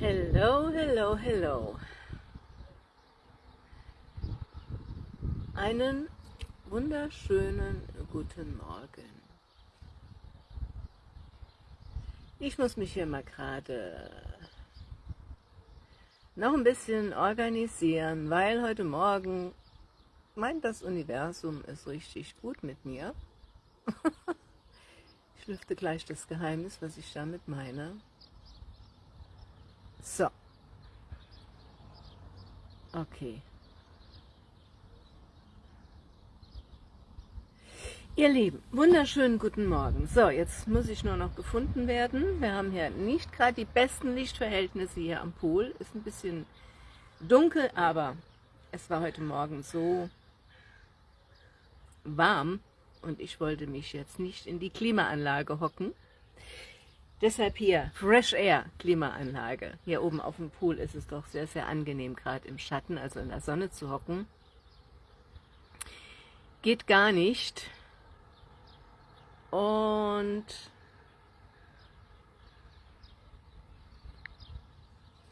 Hello, hello, hello. Einen wunderschönen guten Morgen. Ich muss mich hier mal gerade noch ein bisschen organisieren, weil heute Morgen meint das Universum ist richtig gut mit mir. ich lüfte gleich das Geheimnis, was ich damit meine. So. Okay. Ihr Lieben, wunderschönen guten Morgen. So, jetzt muss ich nur noch gefunden werden. Wir haben hier nicht gerade die besten Lichtverhältnisse hier am Pool. Ist ein bisschen dunkel, aber es war heute Morgen so warm und ich wollte mich jetzt nicht in die Klimaanlage hocken. Deshalb hier Fresh Air Klimaanlage. Hier oben auf dem Pool ist es doch sehr, sehr angenehm, gerade im Schatten, also in der Sonne zu hocken. Geht gar nicht. Und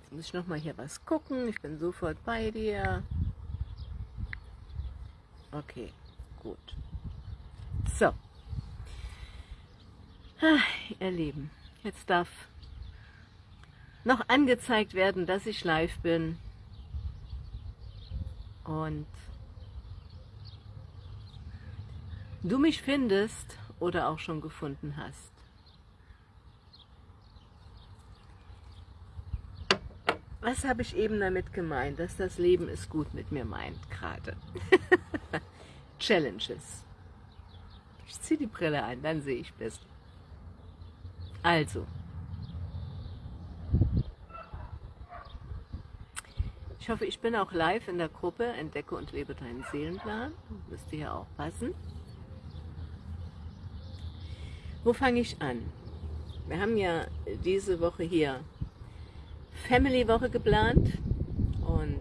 jetzt muss ich nochmal hier was gucken. Ich bin sofort bei dir. Okay, gut. So. Ah, ihr Lieben. Jetzt darf noch angezeigt werden, dass ich live bin. Und du mich findest oder auch schon gefunden hast. Was habe ich eben damit gemeint, dass das Leben es gut mit mir meint gerade? Challenges. Ich ziehe die Brille ein, dann sehe ich besser. Also, ich hoffe, ich bin auch live in der Gruppe Entdecke und lebe deinen Seelenplan. Müsste ja auch passen. Wo fange ich an? Wir haben ja diese Woche hier Family Woche geplant und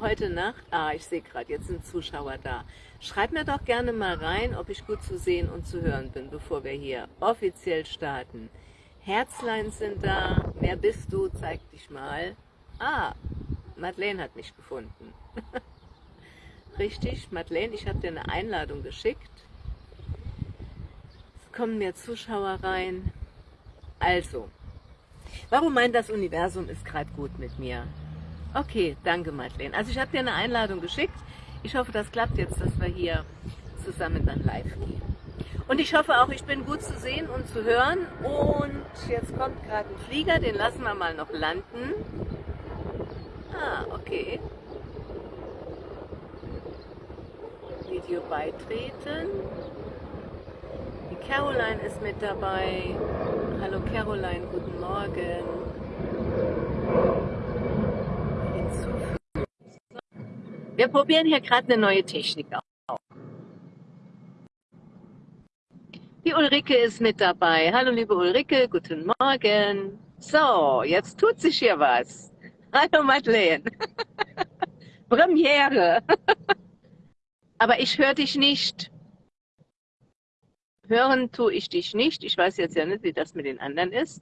heute Nacht, ah, ich sehe gerade, jetzt sind Zuschauer da. Schreib mir doch gerne mal rein, ob ich gut zu sehen und zu hören bin, bevor wir hier offiziell starten. Herzlein sind da. Wer bist du? Zeig dich mal. Ah, Madeleine hat mich gefunden. Richtig, Madeleine, ich habe dir eine Einladung geschickt. Es kommen mehr Zuschauer rein. Also, warum meint das Universum ist gerade gut mit mir? Okay, danke Madeleine. Also ich habe dir eine Einladung geschickt. Ich hoffe, das klappt jetzt, dass wir hier zusammen dann live gehen. Und ich hoffe auch, ich bin gut zu sehen und zu hören. Und jetzt kommt gerade ein Flieger, den lassen wir mal noch landen. Ah, okay. Video beitreten. Die Caroline ist mit dabei. Hallo Caroline, guten Morgen. Wir probieren hier gerade eine neue Technik aus. Die Ulrike ist mit dabei. Hallo liebe Ulrike, guten Morgen. So, jetzt tut sich hier was. Hallo Madeleine. Premiere. Aber ich höre dich nicht. Hören tue ich dich nicht. Ich weiß jetzt ja nicht, wie das mit den anderen ist,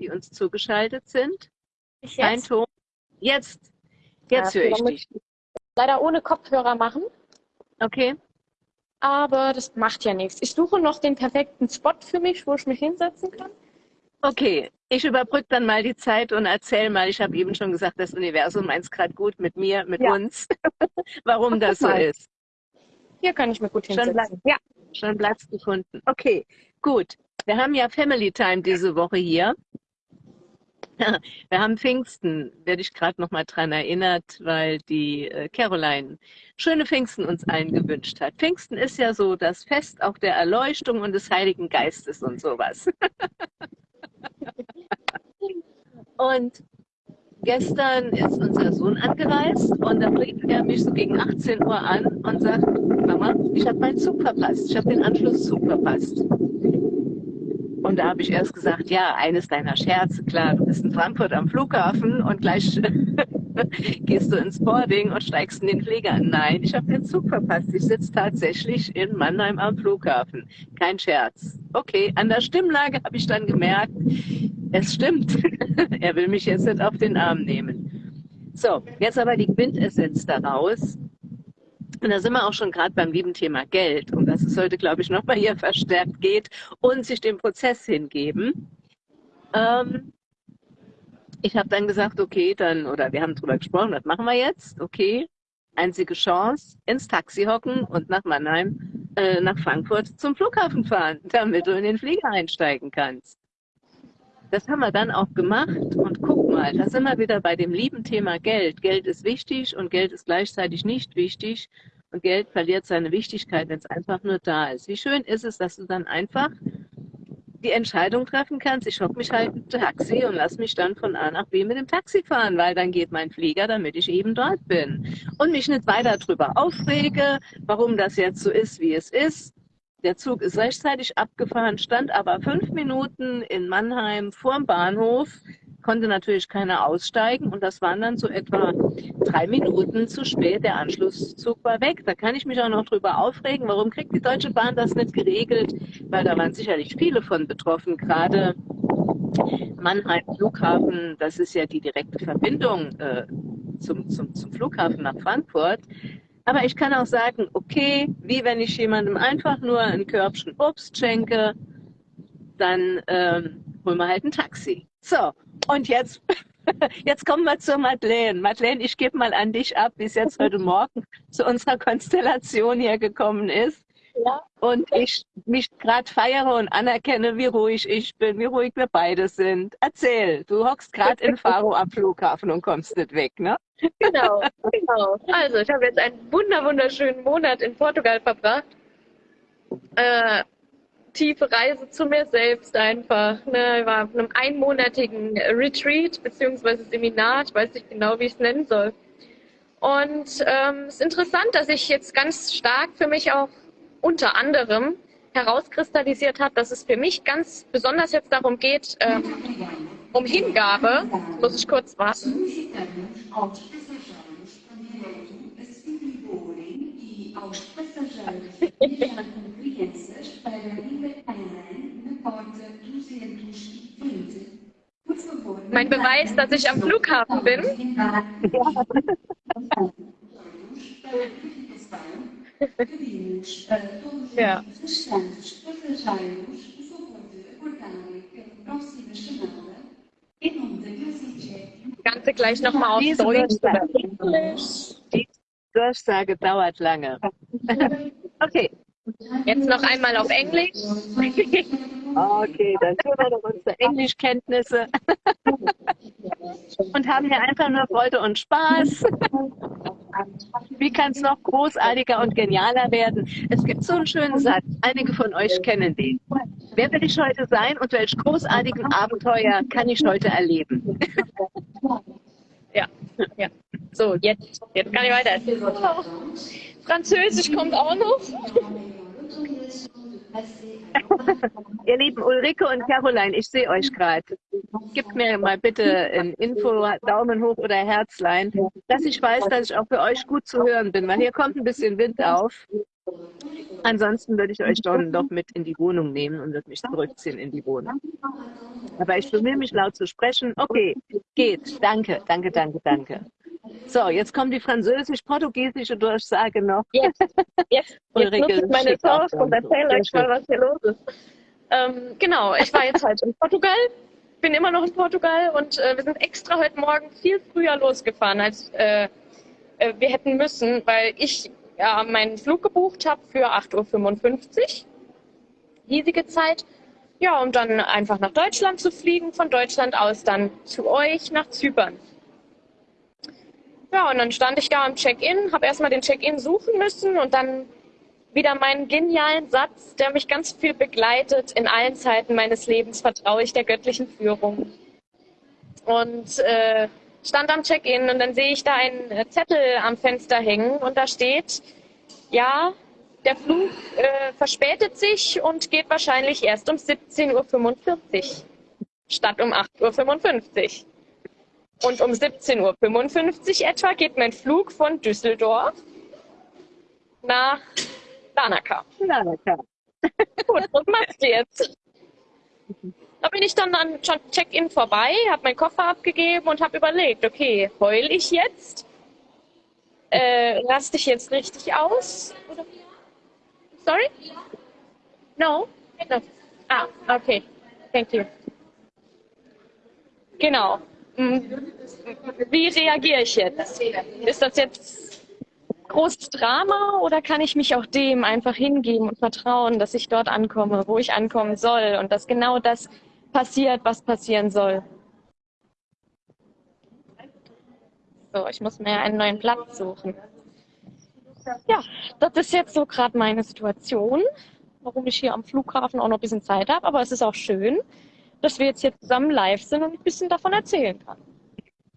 die uns zugeschaltet sind. Ich Kein? Ton. Jetzt. Jetzt ja, höre ich dich leider ohne Kopfhörer machen. Okay. Aber das macht ja nichts. Ich suche noch den perfekten Spot für mich, wo ich mich hinsetzen kann. Okay, ich überbrücke dann mal die Zeit und erzähle mal, ich habe eben schon gesagt, das Universum meint es gerade gut mit mir, mit ja. uns, warum das so ist. Hier kann ich mir gut hinsetzen. Schon Platz, ja. schon Platz gefunden. Okay, gut. Wir haben ja Family Time diese Woche hier. Wir haben Pfingsten, werde ich gerade noch mal dran erinnert, weil die äh, Caroline schöne Pfingsten uns allen gewünscht hat. Pfingsten ist ja so das Fest auch der Erleuchtung und des Heiligen Geistes und sowas. und gestern ist unser Sohn angereist und da bringt er mich so gegen 18 Uhr an und sagt, Mama, ich habe meinen Zug verpasst, ich habe den Anschlusszug verpasst. Und da habe ich erst gesagt, ja, eines deiner Scherze, klar, du bist in Frankfurt am Flughafen und gleich Gehst du ins Boarding und steigst in den Flieger? Nein, ich habe den Zug verpasst. Ich sitze tatsächlich in Mannheim am Flughafen. Kein Scherz. Okay, an der Stimmlage habe ich dann gemerkt, es stimmt. er will mich jetzt nicht auf den Arm nehmen. So, jetzt aber die Quintessenz daraus. Und da sind wir auch schon gerade beim lieben Thema Geld, um das es heute, glaube ich, nochmal hier verstärkt geht und sich dem Prozess hingeben. Ähm, ich habe dann gesagt, okay, dann, oder wir haben drüber gesprochen, was machen wir jetzt? Okay, einzige Chance, ins Taxi hocken und nach Mannheim, äh, nach Frankfurt zum Flughafen fahren, damit du in den Flieger einsteigen kannst. Das haben wir dann auch gemacht und guck mal, da sind wir wieder bei dem lieben Thema Geld. Geld ist wichtig und Geld ist gleichzeitig nicht wichtig und Geld verliert seine Wichtigkeit, wenn es einfach nur da ist. Wie schön ist es, dass du dann einfach die Entscheidung treffen kannst, ich hocke mich halt im Taxi und lass mich dann von A nach B mit dem Taxi fahren, weil dann geht mein Flieger, damit ich eben dort bin. Und mich nicht weiter darüber aufrege, warum das jetzt so ist, wie es ist. Der Zug ist rechtzeitig abgefahren, stand aber fünf Minuten in Mannheim vorm Bahnhof konnte natürlich keiner aussteigen und das waren dann so etwa drei Minuten zu spät. Der Anschlusszug war weg. Da kann ich mich auch noch drüber aufregen. Warum kriegt die Deutsche Bahn das nicht geregelt? Weil da waren sicherlich viele von betroffen, gerade Mannheim Flughafen, das ist ja die direkte Verbindung äh, zum, zum, zum Flughafen nach Frankfurt. Aber ich kann auch sagen, okay, wie wenn ich jemandem einfach nur ein Körbchen Obst schenke, dann ähm, holen wir halt ein Taxi. So, und jetzt, jetzt kommen wir zur Madeleine. Madeleine, ich gebe mal an dich ab, wie es jetzt heute Morgen zu unserer Konstellation hier gekommen ist. Ja. Und ich mich gerade feiere und anerkenne, wie ruhig ich bin, wie ruhig wir beide sind. Erzähl, du hockst gerade in Faro am Flughafen und kommst nicht weg, ne? Genau, genau. Also, ich habe jetzt einen wunder wunderschönen Monat in Portugal verbracht. Äh, tiefe Reise zu mir selbst einfach. Ne? Ich war auf einem einmonatigen Retreat beziehungsweise Seminar, ich weiß nicht genau, wie ich es nennen soll. Und ähm, es ist interessant, dass ich jetzt ganz stark für mich auch unter anderem herauskristallisiert hat, dass es für mich ganz besonders jetzt darum geht, ähm, um Hingabe. Muss ich kurz warten. Mein Beweis, dass ich am Flughafen bin. ja. Ganze gleich nochmal auf Deutsch oder Englisch. Die Durchsage dauert lange. okay. Jetzt noch einmal auf Englisch. Okay, dann tun wir doch unsere Englischkenntnisse und haben hier einfach nur Freude und Spaß. Wie kann es noch großartiger und genialer werden? Es gibt so einen schönen Satz, einige von euch kennen den. Wer will ich heute sein und welch großartigen Abenteuer kann ich heute erleben? Ja, ja. So, jetzt, jetzt kann ich weiter. Französisch kommt auch noch. Ihr lieben Ulrike und Caroline, ich sehe euch gerade. Gebt mir mal bitte ein Info, Daumen hoch oder Herzlein, dass ich weiß, dass ich auch für euch gut zu hören bin, weil hier kommt ein bisschen Wind auf. Ansonsten würde ich euch dann doch mit in die Wohnung nehmen und würde mich zurückziehen in die Wohnung. Aber ich bemühe mich laut zu sprechen. Okay, geht. Danke, danke, danke, danke. So, jetzt kommt die französisch-portugiesische Durchsage noch. Jetzt, jetzt, jetzt nutze ich meine Chance und erzähle euch mal, was hier los ist. Ähm, genau, ich war jetzt halt in Portugal, bin immer noch in Portugal und äh, wir sind extra heute Morgen viel früher losgefahren, als äh, äh, wir hätten müssen, weil ich ja, meinen Flug gebucht habe für 8.55 Uhr, hiesige Zeit. Ja, um dann einfach nach Deutschland zu fliegen, von Deutschland aus dann zu euch nach Zypern. Ja, und dann stand ich da am Check-in, habe erstmal den Check-in suchen müssen und dann wieder meinen genialen Satz, der mich ganz viel begleitet. In allen Zeiten meines Lebens vertraue ich der göttlichen Führung. Und äh, stand am Check-in und dann sehe ich da einen Zettel am Fenster hängen und da steht, ja, der Flug äh, verspätet sich und geht wahrscheinlich erst um 17.45 Uhr statt um 8.55 Uhr. Und um 17.55 Uhr etwa geht mein Flug von Düsseldorf nach Lanaka. Lanaka. Gut, was machst du jetzt? Da bin ich dann an Check-in vorbei, habe meinen Koffer abgegeben und habe überlegt, okay, heul ich jetzt? Äh, raste ich jetzt richtig aus? Sorry? No? no? Ah, okay. Thank you. Genau. Hm. Wie reagiere ich jetzt? Ist das jetzt großes Drama oder kann ich mich auch dem einfach hingeben und vertrauen, dass ich dort ankomme, wo ich ankommen soll und dass genau das passiert, was passieren soll? So, ich muss mir einen neuen Platz suchen. Ja, das ist jetzt so gerade meine Situation, warum ich hier am Flughafen auch noch ein bisschen Zeit habe. Aber es ist auch schön, dass wir jetzt hier zusammen live sind und ein bisschen davon erzählen kann.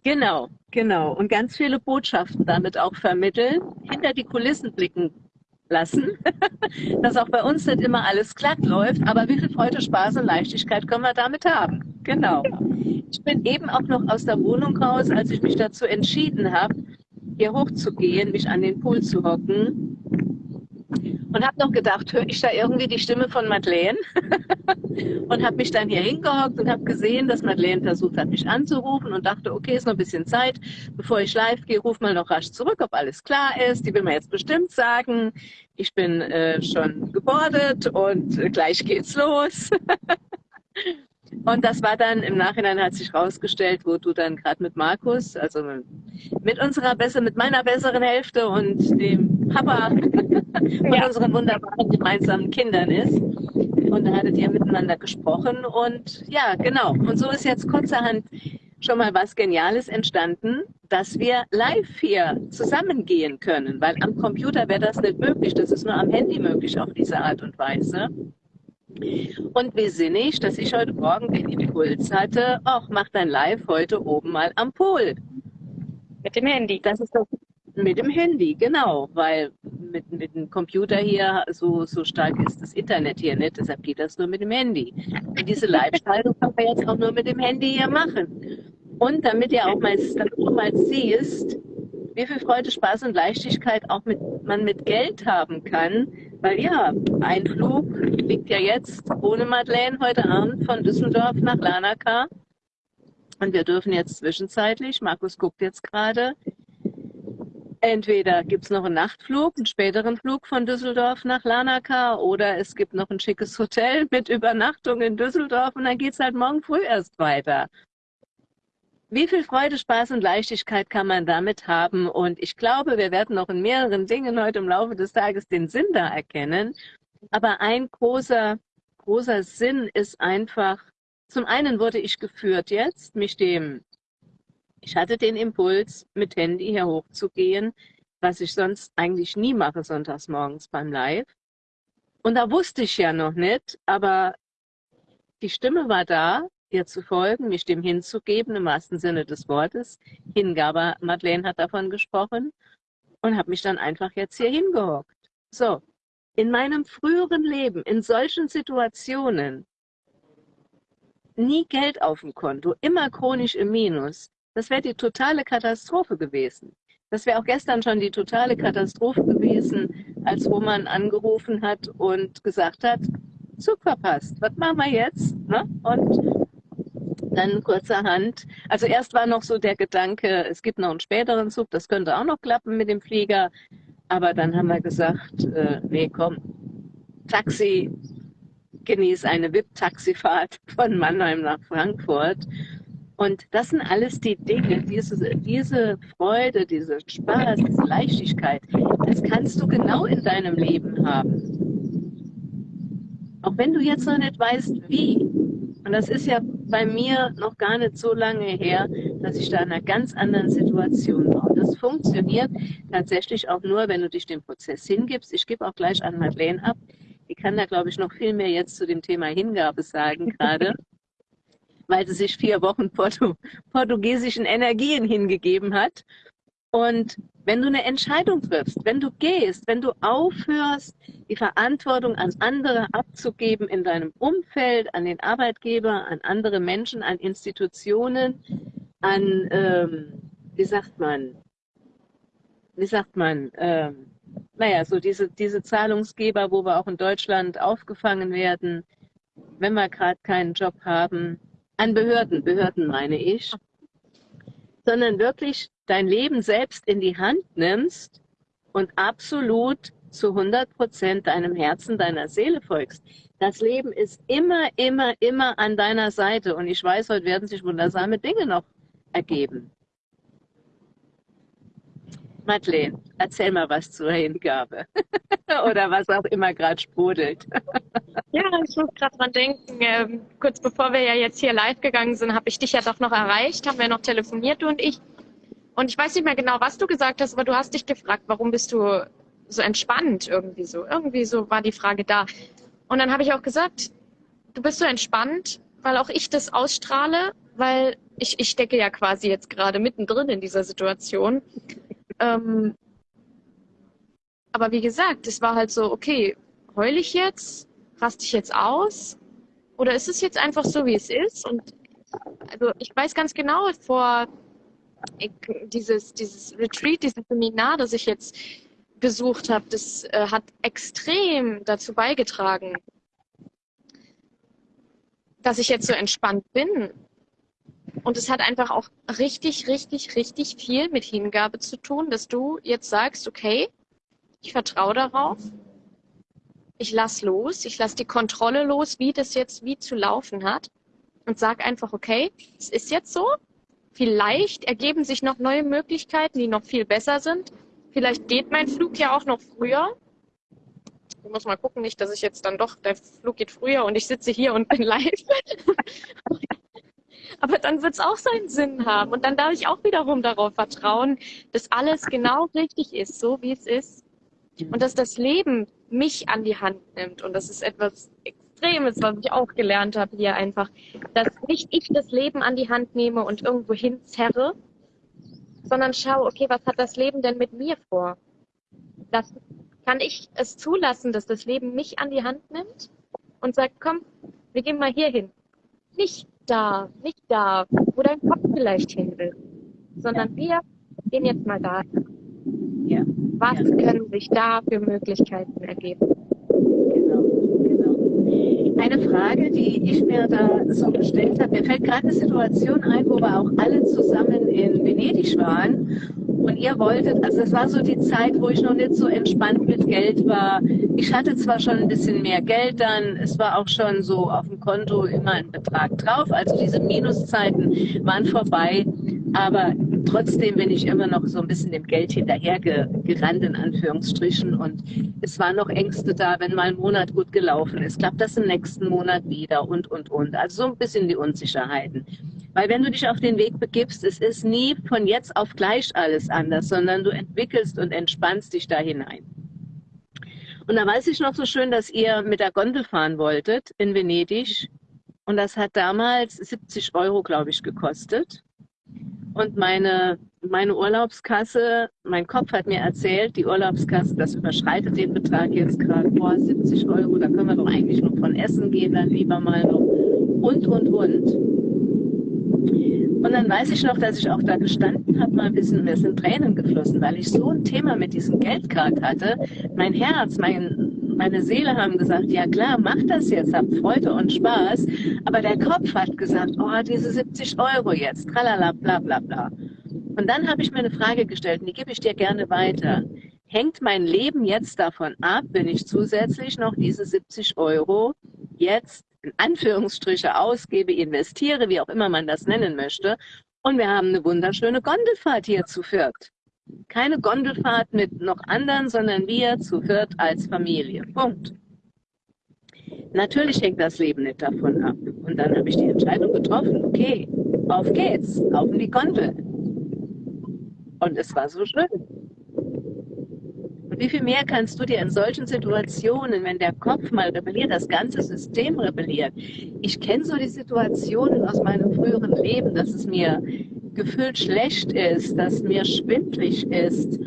Genau, genau. Und ganz viele Botschaften damit auch vermitteln, hinter die Kulissen blicken lassen, dass auch bei uns nicht immer alles glatt läuft, aber wie viel Freude, Spaß und Leichtigkeit können wir damit haben. Genau. Ich bin eben auch noch aus der Wohnung raus, als ich mich dazu entschieden habe, hier hochzugehen, mich an den Pool zu hocken und habe noch gedacht, höre ich da irgendwie die Stimme von Madeleine? und habe mich dann hier hingehockt und habe gesehen, dass Madeleine versucht hat, mich anzurufen und dachte, okay, ist noch ein bisschen Zeit, bevor ich live gehe, ruf mal noch rasch zurück, ob alles klar ist. Die will mir jetzt bestimmt sagen, ich bin äh, schon gebordet und äh, gleich geht's los. Und das war dann im Nachhinein hat sich rausgestellt, wo du dann gerade mit Markus, also mit unserer besser, mit meiner besseren Hälfte und dem Papa von ja. unseren wunderbaren gemeinsamen Kindern ist. Und da hattet ihr miteinander gesprochen und ja, genau. Und so ist jetzt kurzerhand schon mal was Geniales entstanden, dass wir live hier zusammengehen können, weil am Computer wäre das nicht möglich. Das ist nur am Handy möglich auf diese Art und Weise. Und wie sinnig, dass ich heute Morgen den Impuls hatte, ach, mach dein Live heute oben mal am Pool. Mit dem Handy. Das ist doch mit dem Handy, genau, weil mit, mit dem Computer hier so, so stark ist das Internet hier nicht, deshalb geht das nur mit dem Handy. Und diese Live-Schaltung kann man jetzt auch nur mit dem Handy hier machen. Und damit ihr auch mal, damit du mal siehst, wie viel Freude, Spaß und Leichtigkeit auch mit, man mit Geld haben kann, weil ja, ein Flug liegt ja jetzt ohne Madeleine heute Abend von Düsseldorf nach Lanaka. Und wir dürfen jetzt zwischenzeitlich, Markus guckt jetzt gerade, entweder gibt es noch einen Nachtflug, einen späteren Flug von Düsseldorf nach Lanaka oder es gibt noch ein schickes Hotel mit Übernachtung in Düsseldorf und dann geht es halt morgen früh erst weiter. Wie viel Freude, Spaß und Leichtigkeit kann man damit haben? Und ich glaube, wir werden noch in mehreren Dingen heute im Laufe des Tages den Sinn da erkennen. Aber ein großer, großer Sinn ist einfach, zum einen wurde ich geführt jetzt, mich dem ich hatte den Impuls, mit Handy hier hochzugehen, was ich sonst eigentlich nie mache sonntags morgens beim Live. Und da wusste ich ja noch nicht, aber die Stimme war da, ihr zu folgen, mich dem hinzugeben, im wahrsten Sinne des Wortes. Hingabe, Madeleine hat davon gesprochen und habe mich dann einfach jetzt hier hingehockt. So, in meinem früheren Leben, in solchen Situationen, nie Geld auf dem Konto, immer chronisch im Minus, das wäre die totale Katastrophe gewesen. Das wäre auch gestern schon die totale Katastrophe gewesen, als Roman angerufen hat und gesagt hat, Zug verpasst, was machen wir jetzt? Ne? Und dann kurzerhand, also erst war noch so der Gedanke, es gibt noch einen späteren Zug, das könnte auch noch klappen mit dem Flieger, aber dann haben wir gesagt, äh, nee, komm, Taxi, genieß eine VIP-Taxifahrt von Mannheim nach Frankfurt und das sind alles die Dinge, diese, diese Freude, diese Spaß, diese Leichtigkeit, das kannst du genau in deinem Leben haben. Auch wenn du jetzt noch nicht weißt, wie. Und das ist ja bei mir noch gar nicht so lange her, dass ich da in einer ganz anderen Situation war. Und das funktioniert tatsächlich auch nur, wenn du dich dem Prozess hingibst. Ich gebe auch gleich an Madeleine ab. Die kann da, glaube ich, noch viel mehr jetzt zu dem Thema Hingabe sagen gerade weil sie sich vier Wochen Portu portugiesischen Energien hingegeben hat. Und wenn du eine Entscheidung triffst, wenn du gehst, wenn du aufhörst, die Verantwortung an andere abzugeben in deinem Umfeld, an den Arbeitgeber, an andere Menschen, an Institutionen, an, ähm, wie sagt man, wie sagt man, ähm, naja, so diese, diese Zahlungsgeber, wo wir auch in Deutschland aufgefangen werden, wenn wir gerade keinen Job haben, an Behörden, Behörden meine ich, sondern wirklich dein Leben selbst in die Hand nimmst und absolut zu 100 Prozent deinem Herzen, deiner Seele folgst. Das Leben ist immer, immer, immer an deiner Seite. Und ich weiß, heute werden sich wundersame Dinge noch ergeben. Madeleine, erzähl mal was zur Hingabe. Oder was auch immer gerade sprudelt. ja, ich muss gerade dran denken. Ähm, kurz bevor wir ja jetzt hier live gegangen sind, habe ich dich ja doch noch erreicht, haben wir noch telefoniert, du und ich. Und ich weiß nicht mehr genau, was du gesagt hast, aber du hast dich gefragt, warum bist du so entspannt irgendwie so. Irgendwie so war die Frage da. Und dann habe ich auch gesagt, du bist so entspannt, weil auch ich das ausstrahle, weil ich, ich stecke ja quasi jetzt gerade mittendrin in dieser Situation. Ähm, aber wie gesagt, es war halt so, okay, heul ich jetzt? Raste ich jetzt aus? Oder ist es jetzt einfach so, wie es ist? Und also ich weiß ganz genau, vor ich, dieses, dieses Retreat, dieses Seminar, das ich jetzt besucht habe, das äh, hat extrem dazu beigetragen, dass ich jetzt so entspannt bin. Und es hat einfach auch richtig, richtig, richtig viel mit Hingabe zu tun, dass du jetzt sagst, okay, ich vertraue darauf, ich lass los, ich lass die Kontrolle los, wie das jetzt wie zu laufen hat und sag einfach, okay, es ist jetzt so. Vielleicht ergeben sich noch neue Möglichkeiten, die noch viel besser sind. Vielleicht geht mein Flug ja auch noch früher. Ich muss mal gucken, nicht, dass ich jetzt dann doch, der Flug geht früher und ich sitze hier und bin live. Aber dann wird es auch seinen Sinn haben. Und dann darf ich auch wiederum darauf vertrauen, dass alles genau richtig ist, so wie es ist. Und dass das Leben mich an die Hand nimmt. Und das ist etwas Extremes, was ich auch gelernt habe hier einfach. Dass nicht ich das Leben an die Hand nehme und irgendwo hinzerre, sondern schau, okay, was hat das Leben denn mit mir vor? Das, kann ich es zulassen, dass das Leben mich an die Hand nimmt und sagt, komm, wir gehen mal hier hin. Nicht da, nicht da, wo dein Kopf vielleicht hin will, sondern wir gehen jetzt mal da. Ja. Was ja. können sich da für Möglichkeiten ergeben? Genau, genau. Eine Frage, die ich mir da so gestellt habe, mir fällt gerade eine Situation ein, wo wir auch alle zusammen in Venedig waren und ihr wolltet, also es war so die Zeit, wo ich noch nicht so entspannt mit Geld war. Ich hatte zwar schon ein bisschen mehr Geld dann, es war auch schon so auf dem Konto immer ein Betrag drauf, also diese Minuszeiten waren vorbei, aber trotzdem bin ich immer noch so ein bisschen dem Geld hinterhergerannt, in Anführungsstrichen. Und es waren noch Ängste da, wenn mal ein Monat gut gelaufen ist, klappt das im nächsten Monat wieder und, und, und. Also so ein bisschen die Unsicherheiten. Weil wenn du dich auf den Weg begibst, es ist nie von jetzt auf gleich alles anders, sondern du entwickelst und entspannst dich da hinein. Und da weiß ich noch so schön, dass ihr mit der Gondel fahren wolltet in Venedig. Und das hat damals 70 Euro, glaube ich, gekostet. Und meine, meine Urlaubskasse, mein Kopf hat mir erzählt, die Urlaubskasse, das überschreitet den Betrag jetzt gerade vor 70 Euro. Da können wir doch eigentlich noch von essen gehen, dann lieber mal noch. Und, und, und. Und dann weiß ich noch, dass ich auch da gestanden habe, mal ein bisschen, mir sind Tränen geflossen, weil ich so ein Thema mit diesem Geldcard hatte. Mein Herz, mein, meine Seele haben gesagt, ja klar, mach das jetzt, hab Freude und Spaß. Aber der Kopf hat gesagt, oh, diese 70 Euro jetzt, tralala, bla bla bla. Und dann habe ich mir eine Frage gestellt, und die gebe ich dir gerne weiter. Hängt mein Leben jetzt davon ab, wenn ich zusätzlich noch diese 70 Euro jetzt Anführungsstriche ausgebe, investiere, wie auch immer man das nennen möchte. Und wir haben eine wunderschöne Gondelfahrt hier zu viert. Keine Gondelfahrt mit noch anderen, sondern wir zu viert als Familie. Punkt. Natürlich hängt das Leben nicht davon ab. Und dann habe ich die Entscheidung getroffen, okay, auf geht's, auf in die Gondel. Und es war so schön. Wie viel mehr kannst du dir in solchen Situationen, wenn der Kopf mal rebelliert, das ganze System rebelliert? Ich kenne so die Situationen aus meinem früheren Leben, dass es mir gefühlt schlecht ist, dass mir schwindlig ist,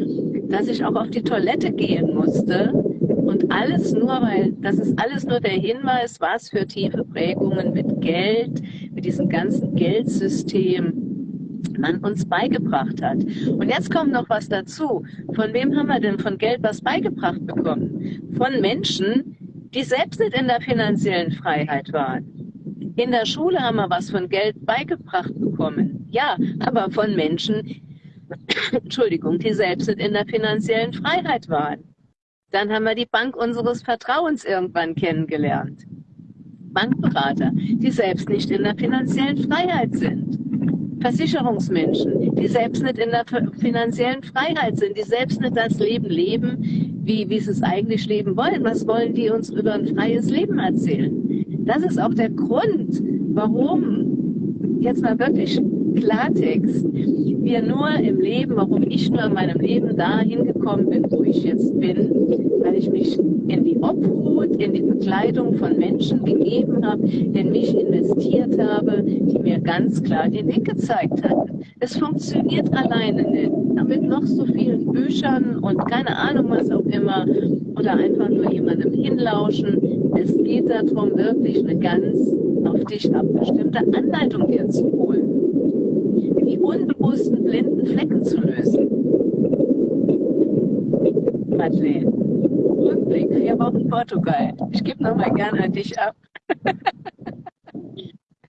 dass ich auch auf die Toilette gehen musste. Und alles nur, weil das ist alles nur der Hinweis, was für tiefe Prägungen mit Geld, mit diesem ganzen Geldsystem man uns beigebracht hat. Und jetzt kommt noch was dazu. Von wem haben wir denn von Geld was beigebracht bekommen? Von Menschen, die selbst nicht in der finanziellen Freiheit waren. In der Schule haben wir was von Geld beigebracht bekommen. Ja, aber von Menschen, Entschuldigung, die selbst nicht in der finanziellen Freiheit waren. Dann haben wir die Bank unseres Vertrauens irgendwann kennengelernt. Bankberater, die selbst nicht in der finanziellen Freiheit sind. Versicherungsmenschen, die selbst nicht in der finanziellen Freiheit sind, die selbst nicht das Leben leben, wie, wie sie es eigentlich leben wollen. Was wollen die uns über ein freies Leben erzählen? Das ist auch der Grund, warum, jetzt mal wirklich Klartext, wir nur im Leben, warum ich nur in meinem Leben dahin gekommen bin, wo ich jetzt bin, weil ich mich in die Obhut, in die Begleitung von Menschen gegeben habe, in mich investiert habe, die mir ganz klar den Weg gezeigt hat. Es funktioniert alleine nicht. Mit noch so vielen Büchern und keine Ahnung was auch immer oder einfach nur jemandem hinlauschen. Es geht darum, wirklich eine ganz auf dich abgestimmte Anleitung dir zu holen die unbewussten blinden Flecken zu lösen. Madeleine, Rückblick, vier Wochen Portugal. Ich gebe nochmal gerne an dich ab.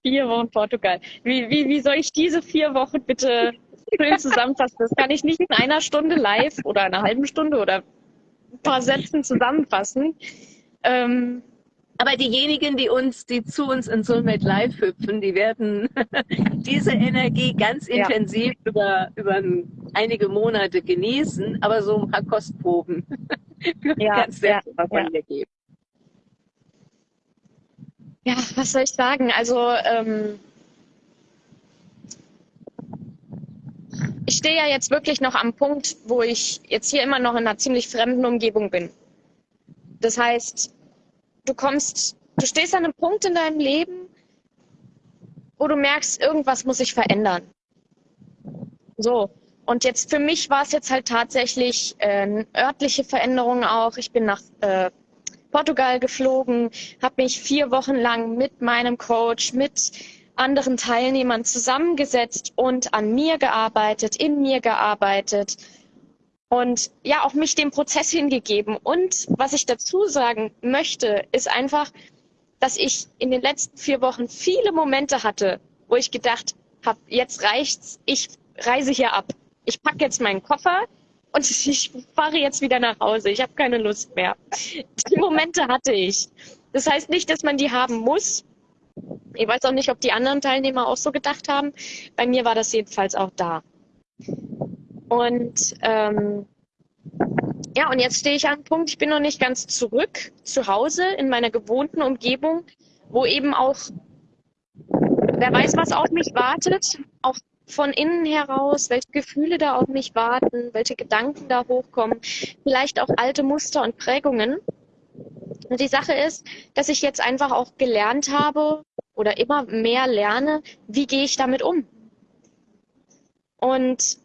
vier Wochen Portugal. Wie, wie, wie soll ich diese vier Wochen bitte schön zusammenfassen? Das kann ich nicht in einer Stunde live oder einer halben Stunde oder ein paar Sätzen zusammenfassen. Ähm, aber diejenigen, die uns, die zu uns in Soulmate Live hüpfen, die werden diese Energie ganz intensiv ja. über, über einige Monate genießen, aber so ein paar Kostproben ja, kannst du ja, von ja. geben. Ja, was soll ich sagen? Also ähm, ich stehe ja jetzt wirklich noch am Punkt, wo ich jetzt hier immer noch in einer ziemlich fremden Umgebung bin. Das heißt, du kommst, du stehst an einem Punkt in deinem Leben, wo du merkst, irgendwas muss sich verändern. So. Und jetzt für mich war es jetzt halt tatsächlich äh, örtliche Veränderung auch. Ich bin nach äh, Portugal geflogen, habe mich vier Wochen lang mit meinem Coach, mit anderen Teilnehmern zusammengesetzt und an mir gearbeitet, in mir gearbeitet und ja, auch mich dem Prozess hingegeben. Und was ich dazu sagen möchte, ist einfach, dass ich in den letzten vier Wochen viele Momente hatte, wo ich gedacht habe, jetzt reicht's, ich reise hier ab. Ich packe jetzt meinen Koffer und ich fahre jetzt wieder nach Hause. Ich habe keine Lust mehr. Die Momente hatte ich. Das heißt nicht, dass man die haben muss. Ich weiß auch nicht, ob die anderen Teilnehmer auch so gedacht haben. Bei mir war das jedenfalls auch da. Und ähm, ja, und jetzt stehe ich an einem Punkt, ich bin noch nicht ganz zurück zu Hause in meiner gewohnten Umgebung, wo eben auch, wer weiß, was auf mich wartet, auch von innen heraus, welche Gefühle da auf mich warten, welche Gedanken da hochkommen, vielleicht auch alte Muster und Prägungen. Und die Sache ist, dass ich jetzt einfach auch gelernt habe oder immer mehr lerne, wie gehe ich damit um. Und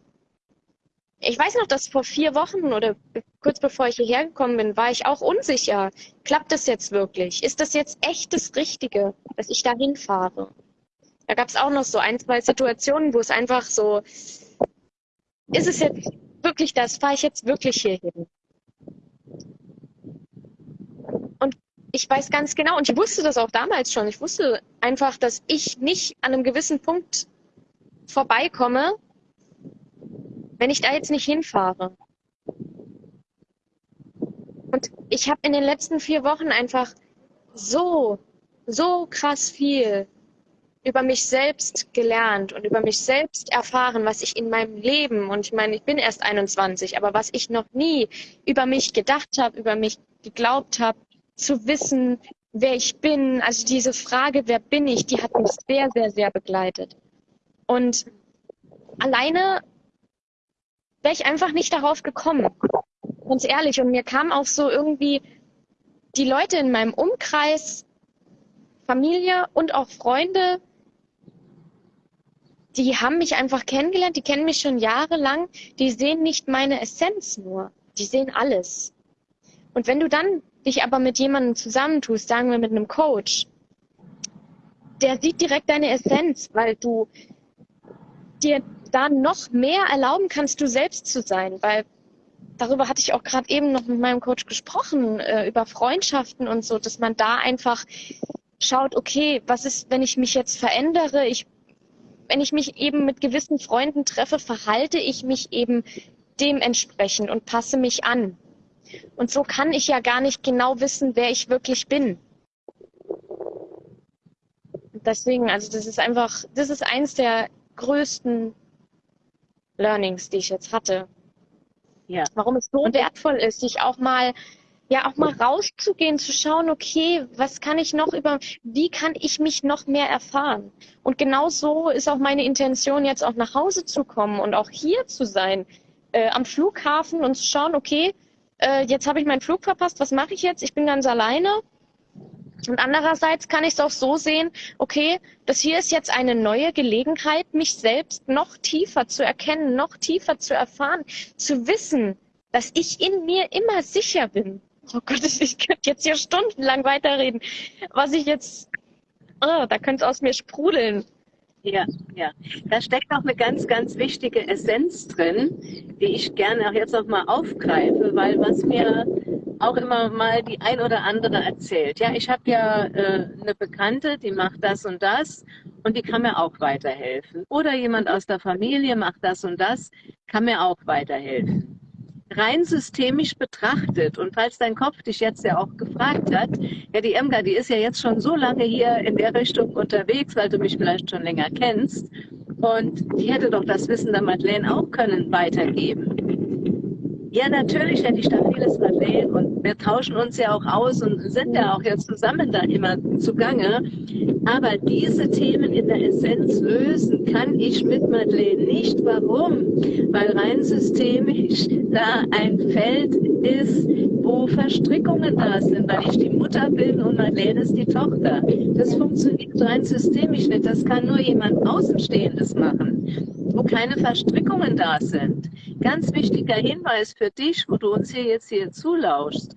ich weiß noch, dass vor vier Wochen oder kurz bevor ich hierher gekommen bin, war ich auch unsicher. Klappt das jetzt wirklich? Ist das jetzt echt das Richtige, dass ich da hinfahre? Da gab es auch noch so ein, zwei Situationen, wo es einfach so, ist es jetzt wirklich das? Fahre ich jetzt wirklich hierhin? Und ich weiß ganz genau, und ich wusste das auch damals schon, ich wusste einfach, dass ich nicht an einem gewissen Punkt vorbeikomme, wenn ich da jetzt nicht hinfahre. Und ich habe in den letzten vier Wochen einfach so, so krass viel über mich selbst gelernt und über mich selbst erfahren, was ich in meinem Leben, und ich meine, ich bin erst 21, aber was ich noch nie über mich gedacht habe, über mich geglaubt habe, zu wissen, wer ich bin. Also diese Frage, wer bin ich, die hat mich sehr, sehr, sehr begleitet. Und alleine wäre ich einfach nicht darauf gekommen. Ganz ehrlich. Und mir kam auch so irgendwie die Leute in meinem Umkreis, Familie und auch Freunde, die haben mich einfach kennengelernt, die kennen mich schon jahrelang, die sehen nicht meine Essenz nur, die sehen alles. Und wenn du dann dich aber mit jemandem zusammentust, sagen wir mit einem Coach, der sieht direkt deine Essenz, weil du dir da noch mehr erlauben kannst, du selbst zu sein, weil darüber hatte ich auch gerade eben noch mit meinem Coach gesprochen, äh, über Freundschaften und so, dass man da einfach schaut, okay, was ist, wenn ich mich jetzt verändere? Ich, wenn ich mich eben mit gewissen Freunden treffe, verhalte ich mich eben dementsprechend und passe mich an. Und so kann ich ja gar nicht genau wissen, wer ich wirklich bin. Deswegen, also das ist einfach, das ist eins der größten Learnings, die ich jetzt hatte. Ja. Warum es so wertvoll ist, sich auch mal ja auch mal rauszugehen, zu schauen, okay, was kann ich noch über, wie kann ich mich noch mehr erfahren? Und genau so ist auch meine Intention, jetzt auch nach Hause zu kommen und auch hier zu sein, äh, am Flughafen und zu schauen, okay, äh, jetzt habe ich meinen Flug verpasst, was mache ich jetzt? Ich bin ganz alleine. Und andererseits kann ich es auch so sehen, okay, das hier ist jetzt eine neue Gelegenheit, mich selbst noch tiefer zu erkennen, noch tiefer zu erfahren, zu wissen, dass ich in mir immer sicher bin. Oh Gott, ich könnte jetzt hier stundenlang weiterreden. Was ich jetzt, oh, da könnte es aus mir sprudeln. Ja, ja. Da steckt auch eine ganz, ganz wichtige Essenz drin, die ich gerne auch jetzt noch mal aufgreife, weil was mir auch immer mal die ein oder andere erzählt. Ja, ich habe ja äh, eine Bekannte, die macht das und das und die kann mir auch weiterhelfen. Oder jemand aus der Familie macht das und das, kann mir auch weiterhelfen rein systemisch betrachtet und falls dein Kopf dich jetzt ja auch gefragt hat, ja, die Emga, die ist ja jetzt schon so lange hier in der Richtung unterwegs, weil du mich vielleicht schon länger kennst und die hätte doch das Wissen der Madeleine auch können weitergeben. Ja, natürlich hätte ich da vieles erwähnt und wir tauschen uns ja auch aus und sind ja auch jetzt zusammen da immer zugange. Aber diese Themen in der Essenz lösen kann ich mit Madeleine nicht. Warum? Weil rein systemisch da ein Feld ist, wo Verstrickungen da sind, weil ich die Mutter bin und Madeleine ist die Tochter. Das funktioniert rein systemisch nicht. Das kann nur jemand Außenstehendes machen, wo keine Verstrickungen da sind. Ganz wichtiger Hinweis für dich, wo du uns hier jetzt hier zulauschst.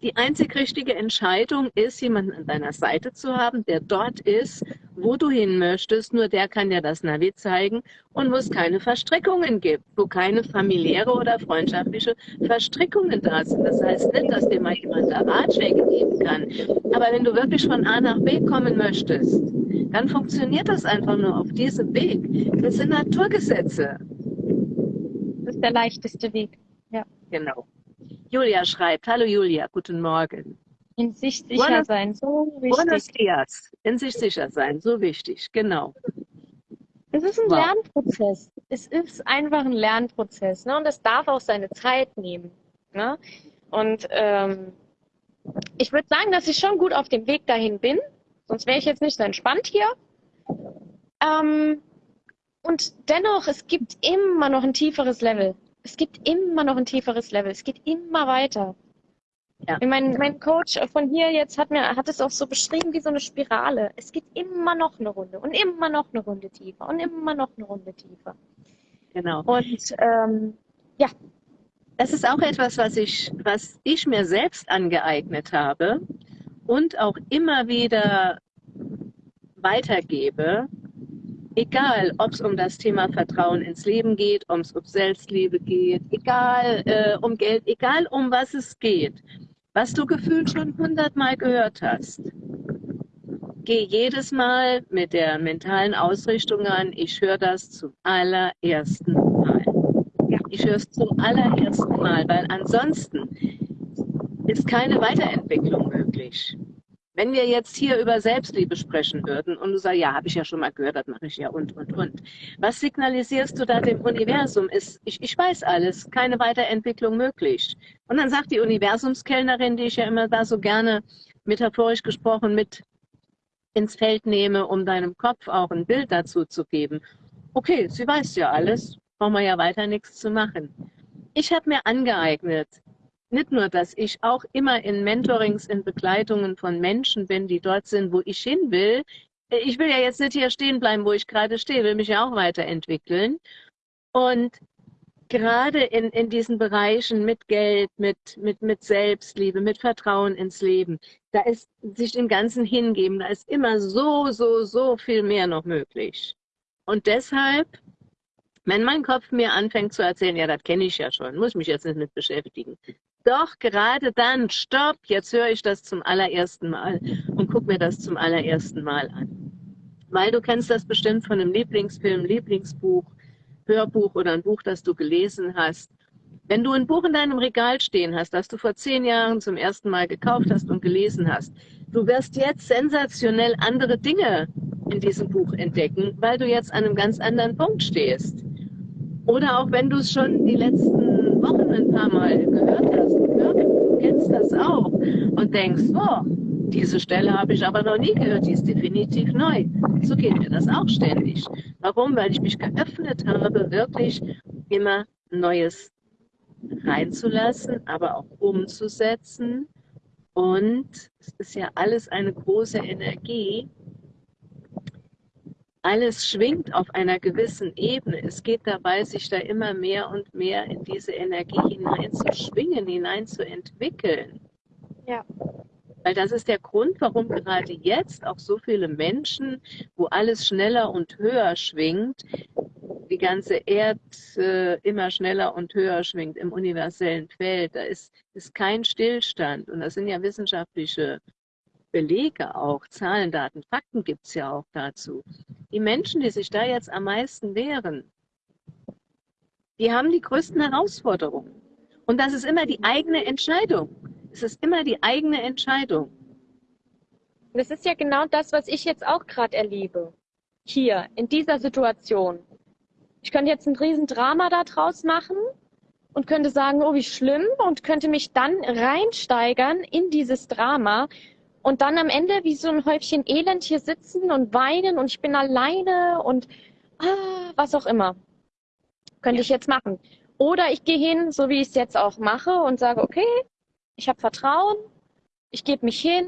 Die einzig richtige Entscheidung ist, jemanden an deiner Seite zu haben, der dort ist, wo du hin möchtest. Nur der kann dir das Navi zeigen und wo es keine Verstrickungen gibt, wo keine familiäre oder freundschaftliche Verstrickungen da sind. Das heißt nicht, dass dir mal jemand da Ratschläge geben kann. Aber wenn du wirklich von A nach B kommen möchtest, dann funktioniert das einfach nur auf diesem Weg. Das sind Naturgesetze. Das ist der leichteste Weg. Ja. Genau. Julia schreibt, hallo Julia, guten Morgen. In sich sicher Buenos, sein, so wichtig. Buenos dias. In sich sicher sein, so wichtig, genau. Es ist ein wow. Lernprozess. Es ist einfach ein Lernprozess. Ne? Und es darf auch seine Zeit nehmen. Ne? Und ähm, ich würde sagen, dass ich schon gut auf dem Weg dahin bin. Sonst wäre ich jetzt nicht so entspannt hier. Ähm, und dennoch, es gibt immer noch ein tieferes Level. Es gibt immer noch ein tieferes Level. Es geht immer weiter. Ja. Mein, mein Coach von hier jetzt hat mir hat es auch so beschrieben wie so eine Spirale. Es geht immer noch eine Runde und immer noch eine Runde tiefer und immer noch eine Runde tiefer. Genau. Und ähm, ja. Das ist auch etwas, was ich, was ich mir selbst angeeignet habe und auch immer wieder weitergebe, egal ob es um das Thema Vertrauen ins Leben geht, ob es um Selbstliebe geht, egal äh, um Geld, egal um was es geht, was du gefühlt schon hundertmal gehört hast. Geh jedes Mal mit der mentalen Ausrichtung an, ich höre das zum allerersten Mal. Ich höre es zum allerersten Mal, weil ansonsten ist keine Weiterentwicklung möglich. Wenn wir jetzt hier über Selbstliebe sprechen würden und du sagst, ja, habe ich ja schon mal gehört, das mache ich ja und, und, und. Was signalisierst du da dem Universum? Ist, ich, ich weiß alles, keine Weiterentwicklung möglich. Und dann sagt die Universumskellnerin, die ich ja immer da so gerne metaphorisch gesprochen mit ins Feld nehme, um deinem Kopf auch ein Bild dazu zu geben. Okay, sie weiß ja alles, brauchen wir ja weiter nichts zu machen. Ich habe mir angeeignet, nicht nur, dass ich auch immer in Mentorings, in Begleitungen von Menschen bin, die dort sind, wo ich hin will. Ich will ja jetzt nicht hier stehen bleiben, wo ich gerade stehe, will mich ja auch weiterentwickeln. Und gerade in, in diesen Bereichen mit Geld, mit, mit, mit Selbstliebe, mit Vertrauen ins Leben, da ist sich dem Ganzen hingeben, da ist immer so, so, so viel mehr noch möglich. Und deshalb, wenn mein Kopf mir anfängt zu erzählen, ja, das kenne ich ja schon, muss mich jetzt nicht mit beschäftigen. Doch gerade dann, stopp, jetzt höre ich das zum allerersten Mal und guck mir das zum allerersten Mal an. Weil du kennst das bestimmt von einem Lieblingsfilm, Lieblingsbuch, Hörbuch oder ein Buch, das du gelesen hast. Wenn du ein Buch in deinem Regal stehen hast, das du vor zehn Jahren zum ersten Mal gekauft hast und gelesen hast, du wirst jetzt sensationell andere Dinge in diesem Buch entdecken, weil du jetzt an einem ganz anderen Punkt stehst. Oder auch wenn du es schon die letzten Wochen ein paar Mal gehört hast, du kennst das auch und denkst, oh, diese Stelle habe ich aber noch nie gehört, die ist definitiv neu. So geht mir das auch ständig. Warum? Weil ich mich geöffnet habe, wirklich immer Neues reinzulassen, aber auch umzusetzen. Und es ist ja alles eine große Energie. Alles schwingt auf einer gewissen Ebene. Es geht dabei, sich da immer mehr und mehr in diese Energie hineinzuschwingen, hineinzuentwickeln. Ja. Weil das ist der Grund, warum gerade jetzt auch so viele Menschen, wo alles schneller und höher schwingt, die ganze Erd äh, immer schneller und höher schwingt im universellen Feld. Da ist, ist kein Stillstand. Und das sind ja wissenschaftliche Belege auch, Zahlen, Daten, Fakten gibt es ja auch dazu. Die Menschen, die sich da jetzt am meisten wehren, die haben die größten Herausforderungen. Und das ist immer die eigene Entscheidung. Es ist immer die eigene Entscheidung. Das ist ja genau das, was ich jetzt auch gerade erlebe. Hier, in dieser Situation. Ich könnte jetzt ein Riesendrama da draus machen und könnte sagen, oh, wie schlimm und könnte mich dann reinsteigern in dieses Drama und dann am Ende wie so ein Häufchen Elend hier sitzen und weinen und ich bin alleine und ah, was auch immer. Könnte ja. ich jetzt machen. Oder ich gehe hin, so wie ich es jetzt auch mache und sage, okay, ich habe Vertrauen, ich gebe mich hin,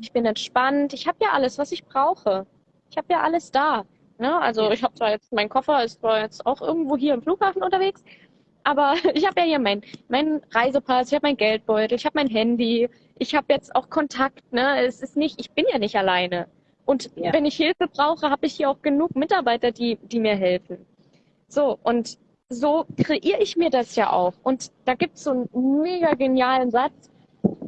ich bin entspannt, ich habe ja alles, was ich brauche. Ich habe ja alles da. Ne? Also ich habe zwar jetzt, mein Koffer ist zwar jetzt auch irgendwo hier im Flughafen unterwegs, aber ich habe ja hier mein, mein Reisepass, ich habe mein Geldbeutel, ich habe mein Handy, ich habe jetzt auch Kontakt. Ne? Es ist nicht, ich bin ja nicht alleine. Und ja. wenn ich Hilfe brauche, habe ich hier auch genug Mitarbeiter, die, die mir helfen. So, und so kreiere ich mir das ja auch. Und da gibt es so einen mega genialen Satz.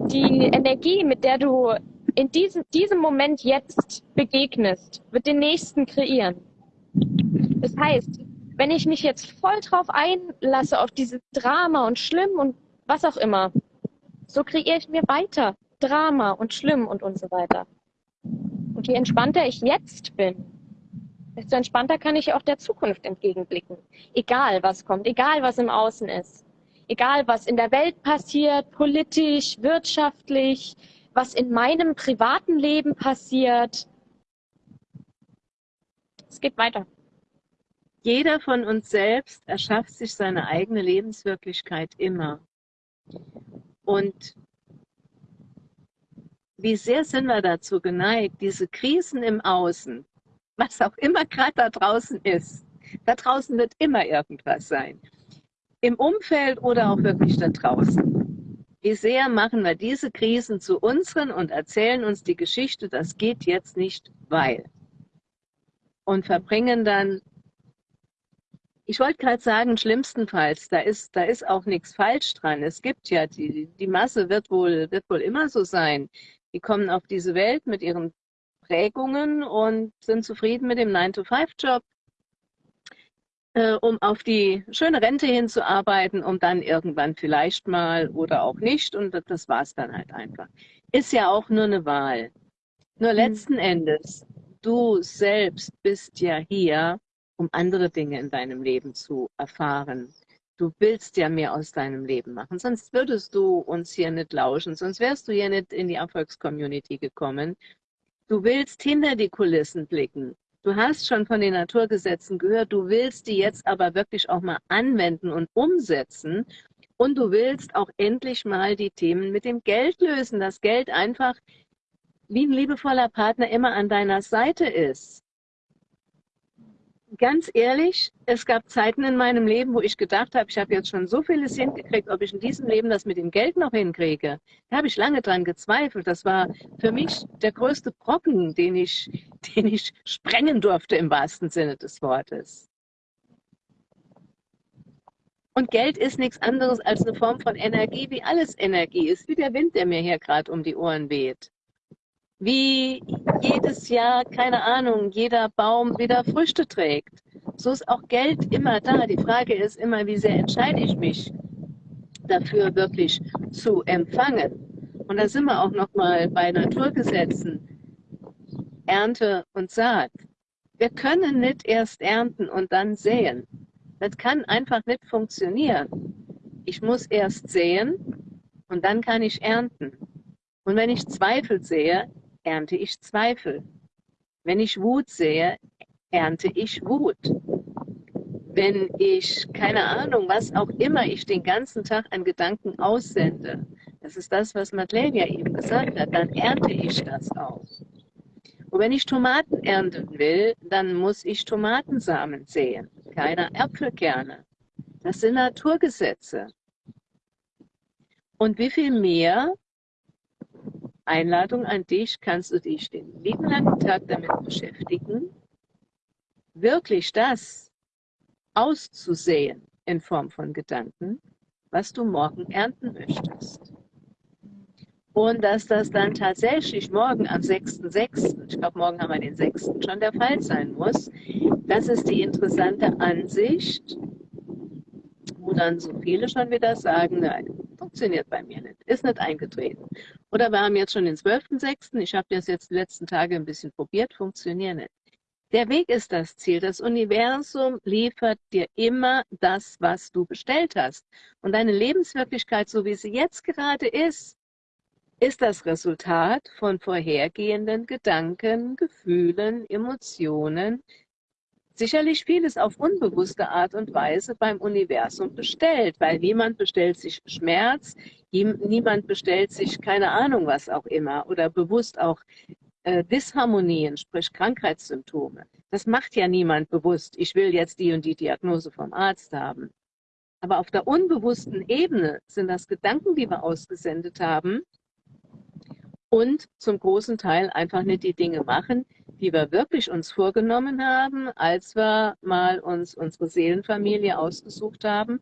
Die Energie, mit der du in diesem, diesem Moment jetzt begegnest, wird den nächsten kreieren. Das heißt, wenn ich mich jetzt voll drauf einlasse, auf dieses Drama und schlimm und was auch immer, so kreiere ich mir weiter Drama und schlimm und und so weiter. Und je entspannter ich jetzt bin, desto entspannter kann ich auch der Zukunft entgegenblicken. Egal was kommt, egal was im Außen ist. Egal was in der Welt passiert, politisch, wirtschaftlich, was in meinem privaten Leben passiert. Es geht weiter. Jeder von uns selbst erschafft sich seine eigene Lebenswirklichkeit immer. Und wie sehr sind wir dazu geneigt, diese Krisen im Außen, was auch immer gerade da draußen ist, da draußen wird immer irgendwas sein, im Umfeld oder auch wirklich da draußen wie sehr machen wir diese Krisen zu unseren und erzählen uns die Geschichte, das geht jetzt nicht, weil. Und verbringen dann, ich wollte gerade sagen, schlimmstenfalls, da ist, da ist auch nichts falsch dran. Es gibt ja, die, die Masse wird wohl, wird wohl immer so sein. Die kommen auf diese Welt mit ihren Prägungen und sind zufrieden mit dem 9-to-5-Job äh, um auf die schöne Rente hinzuarbeiten, um dann irgendwann vielleicht mal oder auch nicht. Und das war es dann halt einfach. Ist ja auch nur eine Wahl. Nur mhm. letzten Endes, du selbst bist ja hier, um andere Dinge in deinem Leben zu erfahren. Du willst ja mehr aus deinem Leben machen, sonst würdest du uns hier nicht lauschen, sonst wärst du hier nicht in die Erfolgscommunity gekommen. Du willst hinter die Kulissen blicken. Du hast schon von den Naturgesetzen gehört, du willst die jetzt aber wirklich auch mal anwenden und umsetzen. Und du willst auch endlich mal die Themen mit dem Geld lösen. Das Geld einfach wie ein liebevoller Partner immer an deiner Seite ist ganz ehrlich, es gab Zeiten in meinem Leben, wo ich gedacht habe, ich habe jetzt schon so vieles hingekriegt, ob ich in diesem Leben das mit dem Geld noch hinkriege. Da habe ich lange dran gezweifelt. Das war für mich der größte Brocken, den ich den ich sprengen durfte im wahrsten Sinne des Wortes. Und Geld ist nichts anderes als eine Form von Energie, wie alles Energie ist, wie der Wind, der mir hier gerade um die Ohren weht. Wie jedes Jahr, keine Ahnung, jeder Baum wieder Früchte trägt. So ist auch Geld immer da. Die Frage ist immer, wie sehr entscheide ich mich dafür wirklich zu empfangen. Und da sind wir auch nochmal bei Naturgesetzen. Ernte und Saat. Wir können nicht erst ernten und dann säen. Das kann einfach nicht funktionieren. Ich muss erst säen und dann kann ich ernten. Und wenn ich Zweifel sehe, ernte ich Zweifel. Wenn ich Wut sehe, ernte ich Wut. Wenn ich, keine Ahnung, was auch immer ich den ganzen Tag an Gedanken aussende, das ist das, was Madeleine ja eben gesagt hat, dann ernte ich das auch. Und wenn ich Tomaten ernten will, dann muss ich Tomatensamen säen, keine Äpfelkerne. Das sind Naturgesetze. Und wie viel mehr Einladung an dich, kannst du dich den lieben langen Tag damit beschäftigen, wirklich das auszusehen in Form von Gedanken, was du morgen ernten möchtest. Und dass das dann tatsächlich morgen am 6.6., ich glaube, morgen haben wir den 6. schon der Fall sein muss, das ist die interessante Ansicht, wo dann so viele schon wieder sagen, nein, funktioniert bei mir nicht, ist nicht eingetreten. Oder wir haben jetzt schon den 12.6., ich habe das jetzt die letzten Tage ein bisschen probiert, funktioniert nicht. Der Weg ist das Ziel. Das Universum liefert dir immer das, was du bestellt hast. Und deine Lebenswirklichkeit, so wie sie jetzt gerade ist, ist das Resultat von vorhergehenden Gedanken, Gefühlen, Emotionen, sicherlich vieles auf unbewusste Art und Weise beim Universum bestellt, weil niemand bestellt sich Schmerz, niemand bestellt sich keine Ahnung was auch immer oder bewusst auch äh, Disharmonien, sprich Krankheitssymptome. Das macht ja niemand bewusst, ich will jetzt die und die Diagnose vom Arzt haben. Aber auf der unbewussten Ebene sind das Gedanken, die wir ausgesendet haben, und zum großen Teil einfach nicht die Dinge machen, die wir wirklich uns vorgenommen haben, als wir mal uns unsere Seelenfamilie ausgesucht haben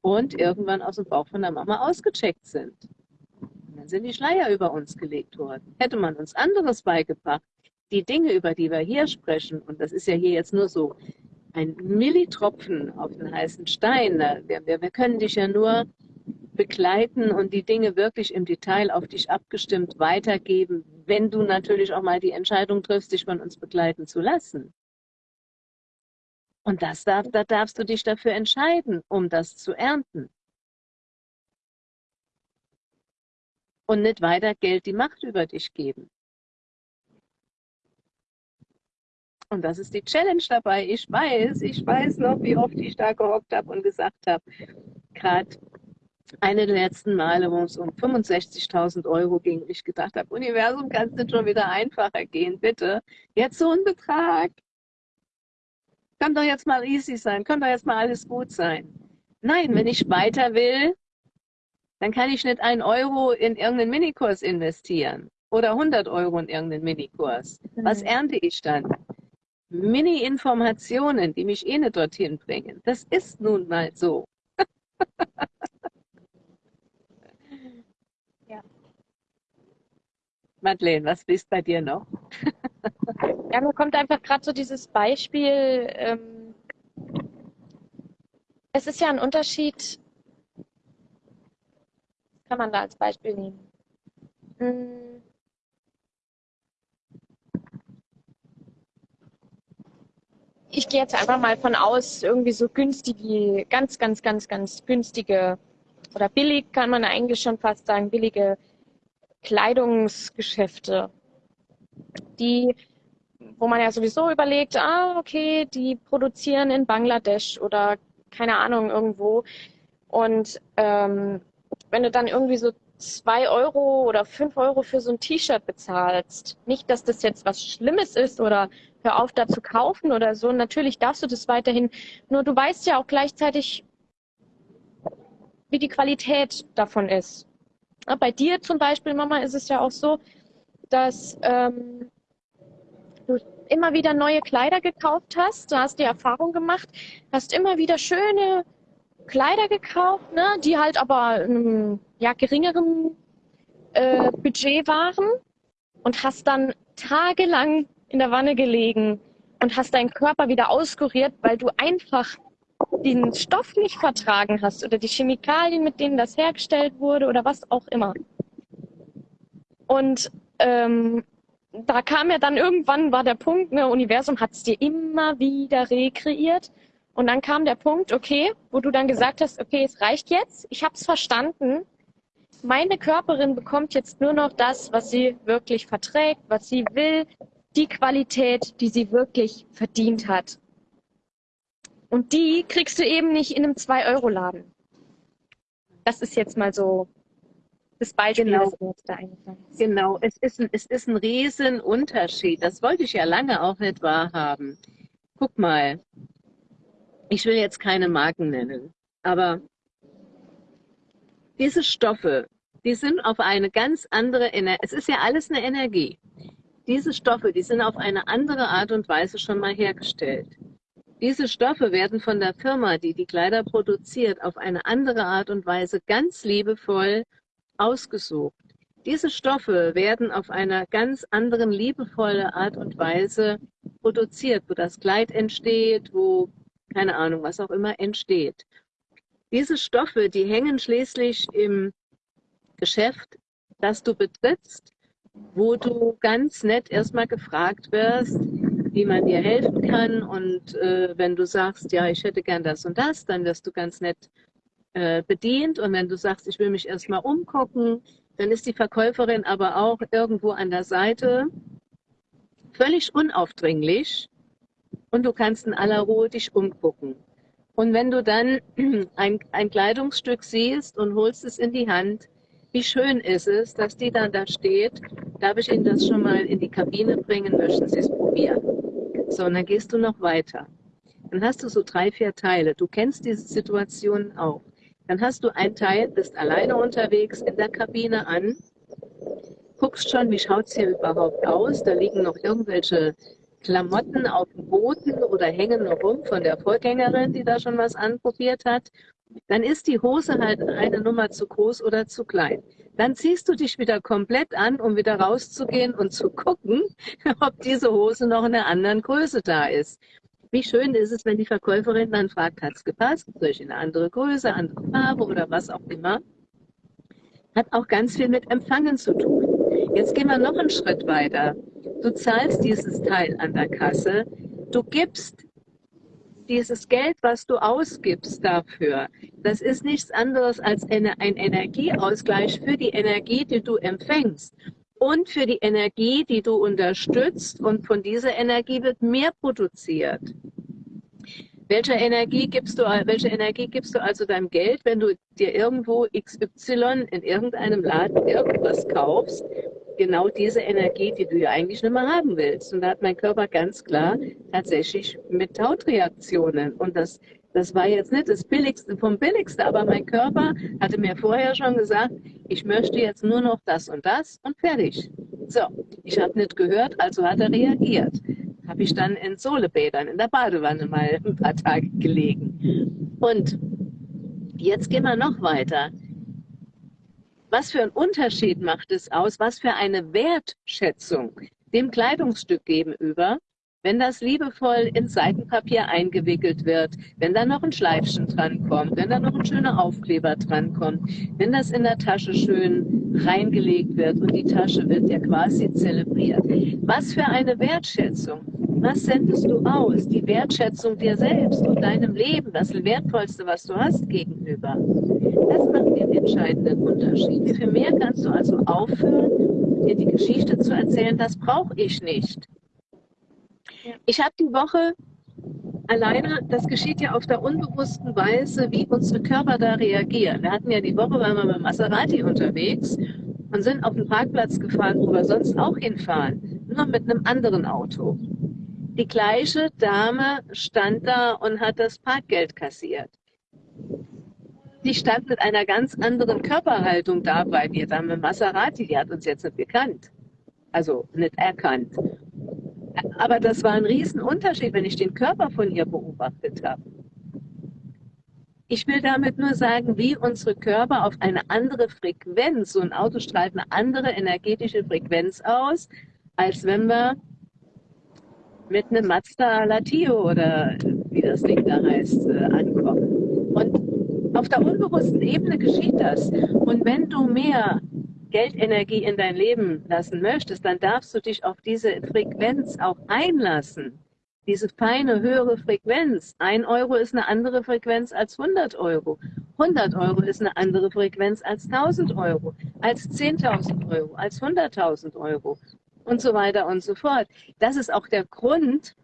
und irgendwann aus dem Bauch von der Mama ausgecheckt sind. Und dann sind die Schleier über uns gelegt worden. Hätte man uns anderes beigebracht, die Dinge, über die wir hier sprechen, und das ist ja hier jetzt nur so ein Millitropfen auf den heißen Stein, wir, wir, wir können dich ja nur begleiten und die Dinge wirklich im Detail auf dich abgestimmt weitergeben, wenn du natürlich auch mal die Entscheidung triffst, dich von uns begleiten zu lassen. Und das darf, da darfst du dich dafür entscheiden, um das zu ernten. Und nicht weiter Geld die Macht über dich geben. Und das ist die Challenge dabei. Ich weiß, ich weiß noch, wie oft ich da gehockt habe und gesagt habe, gerade eine der letzten Male, wo es um 65.000 Euro ging, ich gedacht habe, Universum, kann es nicht schon wieder einfacher gehen, bitte. Jetzt so ein Betrag. Kann doch jetzt mal easy sein, kann doch jetzt mal alles gut sein. Nein, wenn ich weiter will, dann kann ich nicht einen Euro in irgendeinen Minikurs investieren oder 100 Euro in irgendeinen Minikurs. Was ernte ich dann? Mini-Informationen, die mich eh nicht dorthin bringen. Das ist nun mal so. Madeleine, was ist bei dir noch? ja, mir kommt einfach gerade so dieses Beispiel. Ähm, es ist ja ein Unterschied, kann man da als Beispiel nehmen. Hm. Ich gehe jetzt einfach mal von aus, irgendwie so günstige, ganz, ganz, ganz, ganz günstige oder billig kann man eigentlich schon fast sagen, billige Kleidungsgeschäfte, die, wo man ja sowieso überlegt, ah, okay, die produzieren in Bangladesch oder keine Ahnung irgendwo. Und ähm, wenn du dann irgendwie so zwei Euro oder fünf Euro für so ein T-Shirt bezahlst, nicht, dass das jetzt was Schlimmes ist oder hör auf da zu kaufen oder so. Natürlich darfst du das weiterhin. Nur du weißt ja auch gleichzeitig, wie die Qualität davon ist. Bei dir zum Beispiel, Mama, ist es ja auch so, dass ähm, du immer wieder neue Kleider gekauft hast, du hast die Erfahrung gemacht, hast immer wieder schöne Kleider gekauft, ne, die halt aber einem ja, geringeren äh, Budget waren und hast dann tagelang in der Wanne gelegen und hast deinen Körper wieder auskuriert, weil du einfach den Stoff nicht vertragen hast oder die Chemikalien, mit denen das hergestellt wurde oder was auch immer. Und ähm, da kam ja dann irgendwann war der Punkt, ne, Universum hat es dir immer wieder rekreiert. Und dann kam der Punkt, okay, wo du dann gesagt hast, okay, es reicht jetzt, ich habe es verstanden. Meine Körperin bekommt jetzt nur noch das, was sie wirklich verträgt, was sie will, die Qualität, die sie wirklich verdient hat. Und die kriegst du eben nicht in einem 2-Euro-Laden. Das ist jetzt mal so das Beispiel, genau. das mir jetzt da eingefallen ist. Genau, es ist, ein, es ist ein Riesenunterschied. Das wollte ich ja lange auch nicht wahrhaben. Guck mal, ich will jetzt keine Marken nennen, aber diese Stoffe, die sind auf eine ganz andere Energie, es ist ja alles eine Energie. Diese Stoffe, die sind auf eine andere Art und Weise schon mal hergestellt. Diese Stoffe werden von der Firma, die die Kleider produziert, auf eine andere Art und Weise ganz liebevoll ausgesucht. Diese Stoffe werden auf einer ganz anderen liebevolle Art und Weise produziert, wo das Kleid entsteht, wo keine Ahnung, was auch immer entsteht. Diese Stoffe, die hängen schließlich im Geschäft, das du betrittst, wo du ganz nett erstmal gefragt wirst, wie man dir helfen kann. Und äh, wenn du sagst, ja, ich hätte gern das und das, dann wirst du ganz nett äh, bedient. Und wenn du sagst, ich will mich erstmal umgucken, dann ist die Verkäuferin aber auch irgendwo an der Seite, völlig unaufdringlich. Und du kannst in aller Ruhe dich umgucken. Und wenn du dann ein, ein Kleidungsstück siehst und holst es in die Hand, wie schön ist es, dass die dann da steht. Darf ich Ihnen das schon mal in die Kabine bringen? Möchten Sie es probieren? So, und dann gehst du noch weiter. Dann hast du so drei, vier Teile. Du kennst diese Situation auch. Dann hast du ein Teil, bist alleine unterwegs in der Kabine an, guckst schon, wie schaut es hier überhaupt aus. Da liegen noch irgendwelche Klamotten auf dem Boden oder hängen noch rum von der Vorgängerin, die da schon was anprobiert hat. Dann ist die Hose halt eine Nummer zu groß oder zu klein. Dann ziehst du dich wieder komplett an, um wieder rauszugehen und zu gucken, ob diese Hose noch in einer anderen Größe da ist. Wie schön ist es, wenn die Verkäuferin dann fragt, hat es gepasst? Soll ich in eine andere Größe, andere Farbe oder was auch immer? Hat auch ganz viel mit Empfangen zu tun. Jetzt gehen wir noch einen Schritt weiter. Du zahlst dieses Teil an der Kasse. Du gibst dieses Geld, was du ausgibst dafür, das ist nichts anderes als eine, ein Energieausgleich für die Energie, die du empfängst und für die Energie, die du unterstützt. Und von dieser Energie wird mehr produziert. Welche Energie gibst du, welche Energie gibst du also deinem Geld, wenn du dir irgendwo XY in irgendeinem Laden irgendwas kaufst genau diese Energie, die du ja eigentlich nicht mehr haben willst. Und da hat mein Körper ganz klar tatsächlich mit Hautreaktionen. Und das, das war jetzt nicht das Billigste vom Billigste, aber mein Körper hatte mir vorher schon gesagt, ich möchte jetzt nur noch das und das und fertig. So, ich habe nicht gehört, also hat er reagiert. Habe ich dann in Sohlebädern in der Badewanne mal ein paar Tage gelegen. Und jetzt gehen wir noch weiter. Was für einen Unterschied macht es aus, was für eine Wertschätzung dem Kleidungsstück gegenüber, wenn das liebevoll in Seitenpapier eingewickelt wird, wenn da noch ein Schleifchen drankommt, wenn da noch ein schöner Aufkleber drankommt, wenn das in der Tasche schön reingelegt wird und die Tasche wird ja quasi zelebriert. Was für eine Wertschätzung. Was sendest du aus? Die Wertschätzung dir selbst und deinem Leben, das Wertvollste, was du hast gegenüber. Das macht den entscheidenden Unterschied. Für mehr kannst du also aufhören, dir die Geschichte zu erzählen, das brauche ich nicht. Ich habe die Woche alleine, das geschieht ja auf der unbewussten Weise, wie unsere Körper da reagieren. Wir hatten ja die Woche, waren wir mit Maserati unterwegs und sind auf den Parkplatz gefahren, wo wir sonst auch hinfahren, nur mit einem anderen Auto. Die gleiche Dame stand da und hat das Parkgeld kassiert. Die stand mit einer ganz anderen Körperhaltung da bei mir. Dame Maserati, die hat uns jetzt nicht gekannt. Also nicht erkannt. Aber das war ein Riesenunterschied, wenn ich den Körper von ihr beobachtet habe. Ich will damit nur sagen, wie unsere Körper auf eine andere Frequenz, so ein Auto strahlt eine andere energetische Frequenz aus, als wenn wir mit einem Mazda Latio oder wie das Ding da heißt, äh, ankommen. Und auf der unbewussten Ebene geschieht das. Und wenn du mehr Geldenergie in dein Leben lassen möchtest, dann darfst du dich auf diese Frequenz auch einlassen. Diese feine, höhere Frequenz. Ein Euro ist eine andere Frequenz als 100 Euro. 100 Euro ist eine andere Frequenz als 1000 Euro, als 10.000 Euro, als 100.000 Euro und so weiter und so fort. Das ist auch der Grund,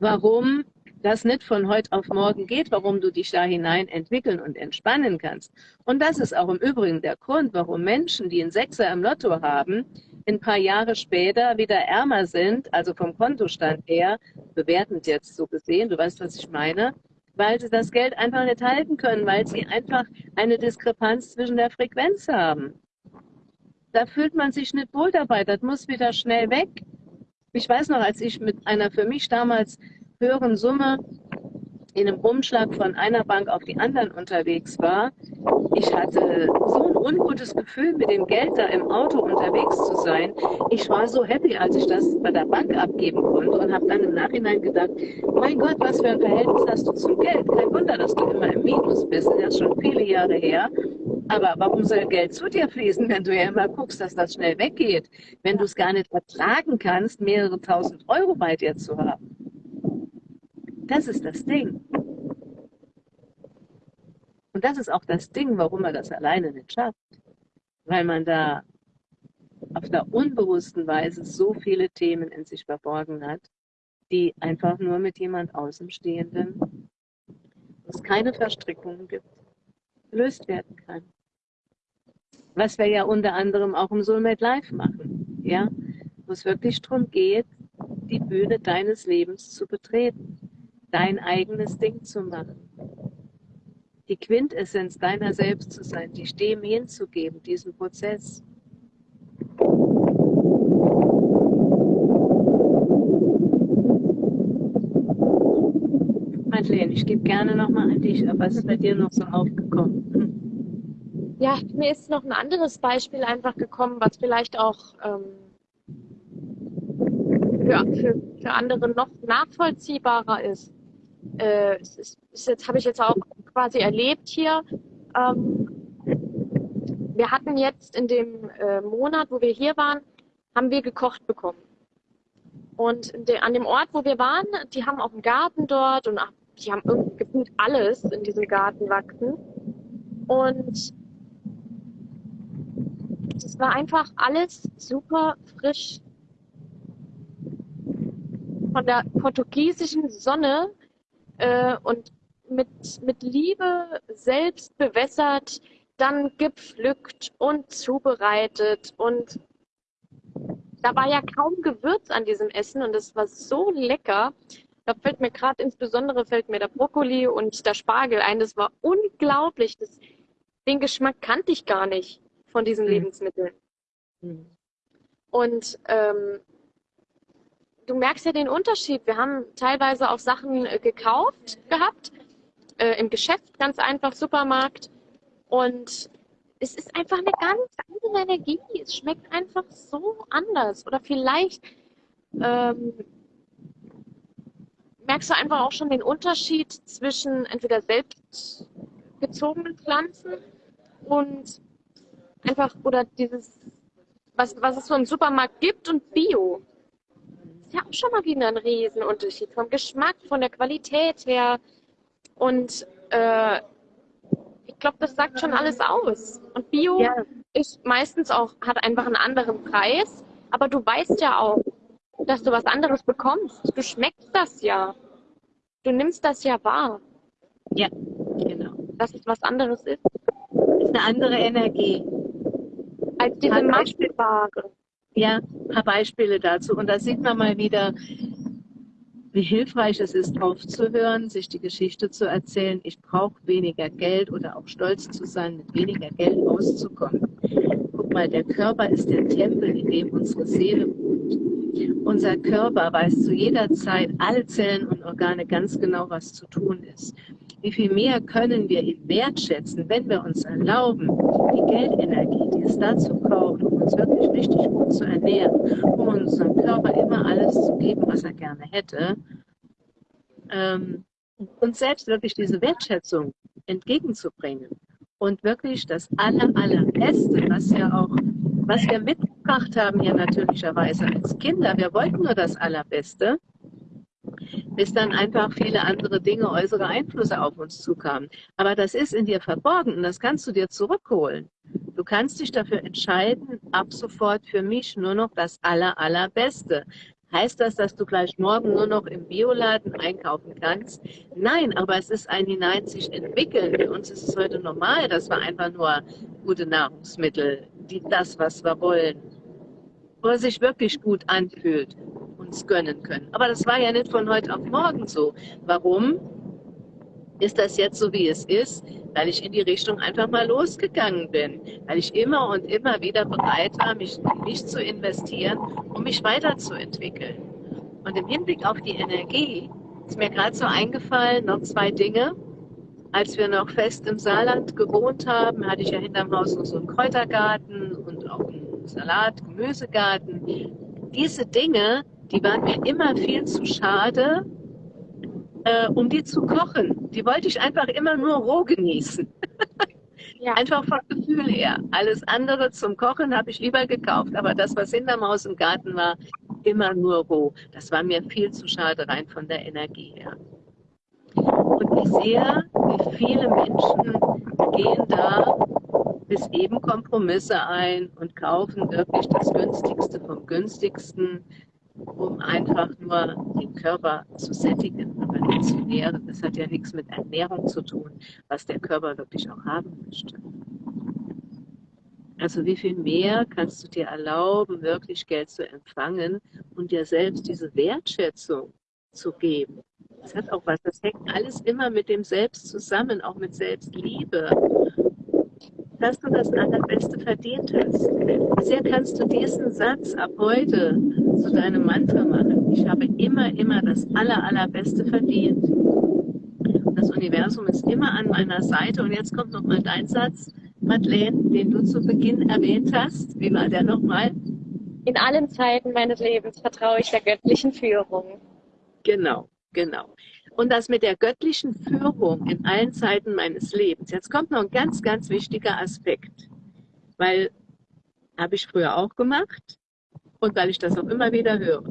warum das nicht von heute auf morgen geht, warum du dich da hinein entwickeln und entspannen kannst. Und das ist auch im Übrigen der Grund, warum Menschen, die einen Sechser im Lotto haben, ein paar Jahre später wieder ärmer sind, also vom Kontostand her, bewertend jetzt so gesehen, du weißt, was ich meine, weil sie das Geld einfach nicht halten können, weil sie einfach eine Diskrepanz zwischen der Frequenz haben da fühlt man sich nicht wohl dabei. Das muss wieder schnell weg. Ich weiß noch, als ich mit einer für mich damals höheren Summe in einem Umschlag von einer Bank auf die anderen unterwegs war, ich hatte so ein ungutes Gefühl, mit dem Geld da im Auto unterwegs zu sein. Ich war so happy, als ich das bei der Bank abgeben konnte und habe dann im Nachhinein gedacht, mein Gott, was für ein Verhältnis hast du zum Geld? Kein Wunder, dass du immer im Minus bist. Das ist schon viele Jahre her. Aber warum soll Geld zu dir fließen, wenn du ja immer guckst, dass das schnell weggeht? Wenn du es gar nicht ertragen kannst, mehrere tausend Euro bei dir zu haben. Das ist das Ding. Und das ist auch das Ding, warum man das alleine nicht schafft. Weil man da auf der unbewussten Weise so viele Themen in sich verborgen hat, die einfach nur mit jemand Außenstehenden, wo es keine Verstrickungen gibt, gelöst werden kann was wir ja unter anderem auch im Soulmate Live machen, ja, wo es wirklich darum geht, die Bühne deines Lebens zu betreten, dein eigenes Ding zu machen, die Quintessenz deiner selbst zu sein, dich dem hinzugeben, diesen Prozess. Madeleine, ich gebe gerne nochmal an dich, aber was ist bei dir noch so aufgekommen? Ja, mir ist noch ein anderes Beispiel einfach gekommen, was vielleicht auch ähm, für, für, für andere noch nachvollziehbarer ist. Äh, es ist, ist jetzt habe ich jetzt auch quasi erlebt hier. Ähm, wir hatten jetzt in dem äh, Monat, wo wir hier waren, haben wir gekocht bekommen. Und de, an dem Ort, wo wir waren, die haben auch einen Garten dort und die haben irgendwie gefühlt alles in diesem Garten wachsen. Und es war einfach alles super frisch. Von der portugiesischen Sonne äh, und mit, mit Liebe selbst bewässert, dann gepflückt und zubereitet. Und da war ja kaum Gewürz an diesem Essen und es war so lecker. Da fällt mir gerade insbesondere fällt mir der Brokkoli und der Spargel ein. Das war unglaublich. Das, den Geschmack kannte ich gar nicht von diesen mhm. Lebensmitteln. Mhm. Und ähm, du merkst ja den Unterschied. Wir haben teilweise auch Sachen äh, gekauft gehabt, äh, im Geschäft, ganz einfach, Supermarkt. Und es ist einfach eine ganz andere Energie. Es schmeckt einfach so anders. Oder vielleicht ähm, merkst du einfach auch schon den Unterschied zwischen entweder selbstgezogenen Pflanzen und einfach, oder dieses, was, was es so im Supermarkt gibt und Bio. Ist ja auch schon mal wieder ein Riesenunterschied vom Geschmack, von der Qualität her. Und äh, ich glaube, das sagt schon alles aus. Und Bio ja. ist meistens auch, hat einfach einen anderen Preis, aber du weißt ja auch, dass du was anderes bekommst. Du schmeckst das ja. Du nimmst das ja wahr. Ja, genau. Dass es was anderes ist. ist eine andere Energie als diese Maschenware. Ja, ein paar Beispiele dazu. Und da sieht man mal wieder, wie hilfreich es ist, aufzuhören, sich die Geschichte zu erzählen. Ich brauche weniger Geld oder auch stolz zu sein, mit weniger Geld auszukommen. Guck mal, der Körper ist der Tempel, in dem unsere Seele wohnt. Unser Körper weiß zu jeder Zeit, alle Zellen und Organe ganz genau, was zu tun ist. Wie viel mehr können wir ihn wertschätzen, wenn wir uns erlauben, die Geldenergie, die es dazu braucht, um uns wirklich richtig gut zu ernähren, um unserem Körper immer alles zu geben, was er gerne hätte, ähm, uns selbst wirklich diese Wertschätzung entgegenzubringen und wirklich das aller, allerbeste, was ja auch, was wir mitgebracht haben hier natürlicherweise als Kinder, wir wollten nur das allerbeste, bis dann einfach viele andere Dinge, äußere Einflüsse auf uns zukamen. Aber das ist in dir verborgen und das kannst du dir zurückholen. Du kannst dich dafür entscheiden, ab sofort für mich nur noch das aller, allerbeste. Heißt das, dass du gleich morgen nur noch im Bioladen einkaufen kannst? Nein, aber es ist ein hinein sich entwickeln. Für uns ist es heute normal, dass wir einfach nur gute Nahrungsmittel, die das, was wir wollen, wo es sich wirklich gut anfühlt, uns gönnen können. Aber das war ja nicht von heute auf morgen so. Warum ist das jetzt so, wie es ist? Weil ich in die Richtung einfach mal losgegangen bin. Weil ich immer und immer wieder bereit war, mich mich zu investieren, um mich weiterzuentwickeln. Und im Hinblick auf die Energie ist mir gerade so eingefallen, noch zwei Dinge. Als wir noch fest im Saarland gewohnt haben, hatte ich ja hinterm Haus noch so einen Kräutergarten und auch einen Salat, Gemüsegarten. Diese Dinge die waren mir immer viel zu schade, äh, um die zu kochen. Die wollte ich einfach immer nur roh genießen. Ja. Einfach vom Gefühl her. Alles andere zum Kochen habe ich lieber gekauft, aber das, was hinterm Haus im Garten war, immer nur roh. Das war mir viel zu schade rein von der Energie her. Und ich sehe, wie viele Menschen gehen da bis eben Kompromisse ein und kaufen wirklich das günstigste vom günstigsten um einfach nur den Körper zu sättigen, aber nicht zu nähren. Das hat ja nichts mit Ernährung zu tun, was der Körper wirklich auch haben möchte. Also wie viel mehr kannst du dir erlauben, wirklich Geld zu empfangen und dir selbst diese Wertschätzung zu geben. Das hat auch was, das hängt alles immer mit dem Selbst zusammen, auch mit Selbstliebe dass du das Allerbeste verdient hast. Sehr kannst du diesen Satz ab heute zu deinem Mantra machen. Ich habe immer, immer das Aller, Allerbeste verdient. Das Universum ist immer an meiner Seite. Und jetzt kommt nochmal dein Satz, Madeleine, den du zu Beginn erwähnt hast. Wie war der nochmal? In allen Zeiten meines Lebens vertraue ich der göttlichen Führung. Genau, genau und das mit der göttlichen Führung in allen Zeiten meines Lebens. Jetzt kommt noch ein ganz, ganz wichtiger Aspekt, weil habe ich früher auch gemacht und weil ich das auch immer wieder höre.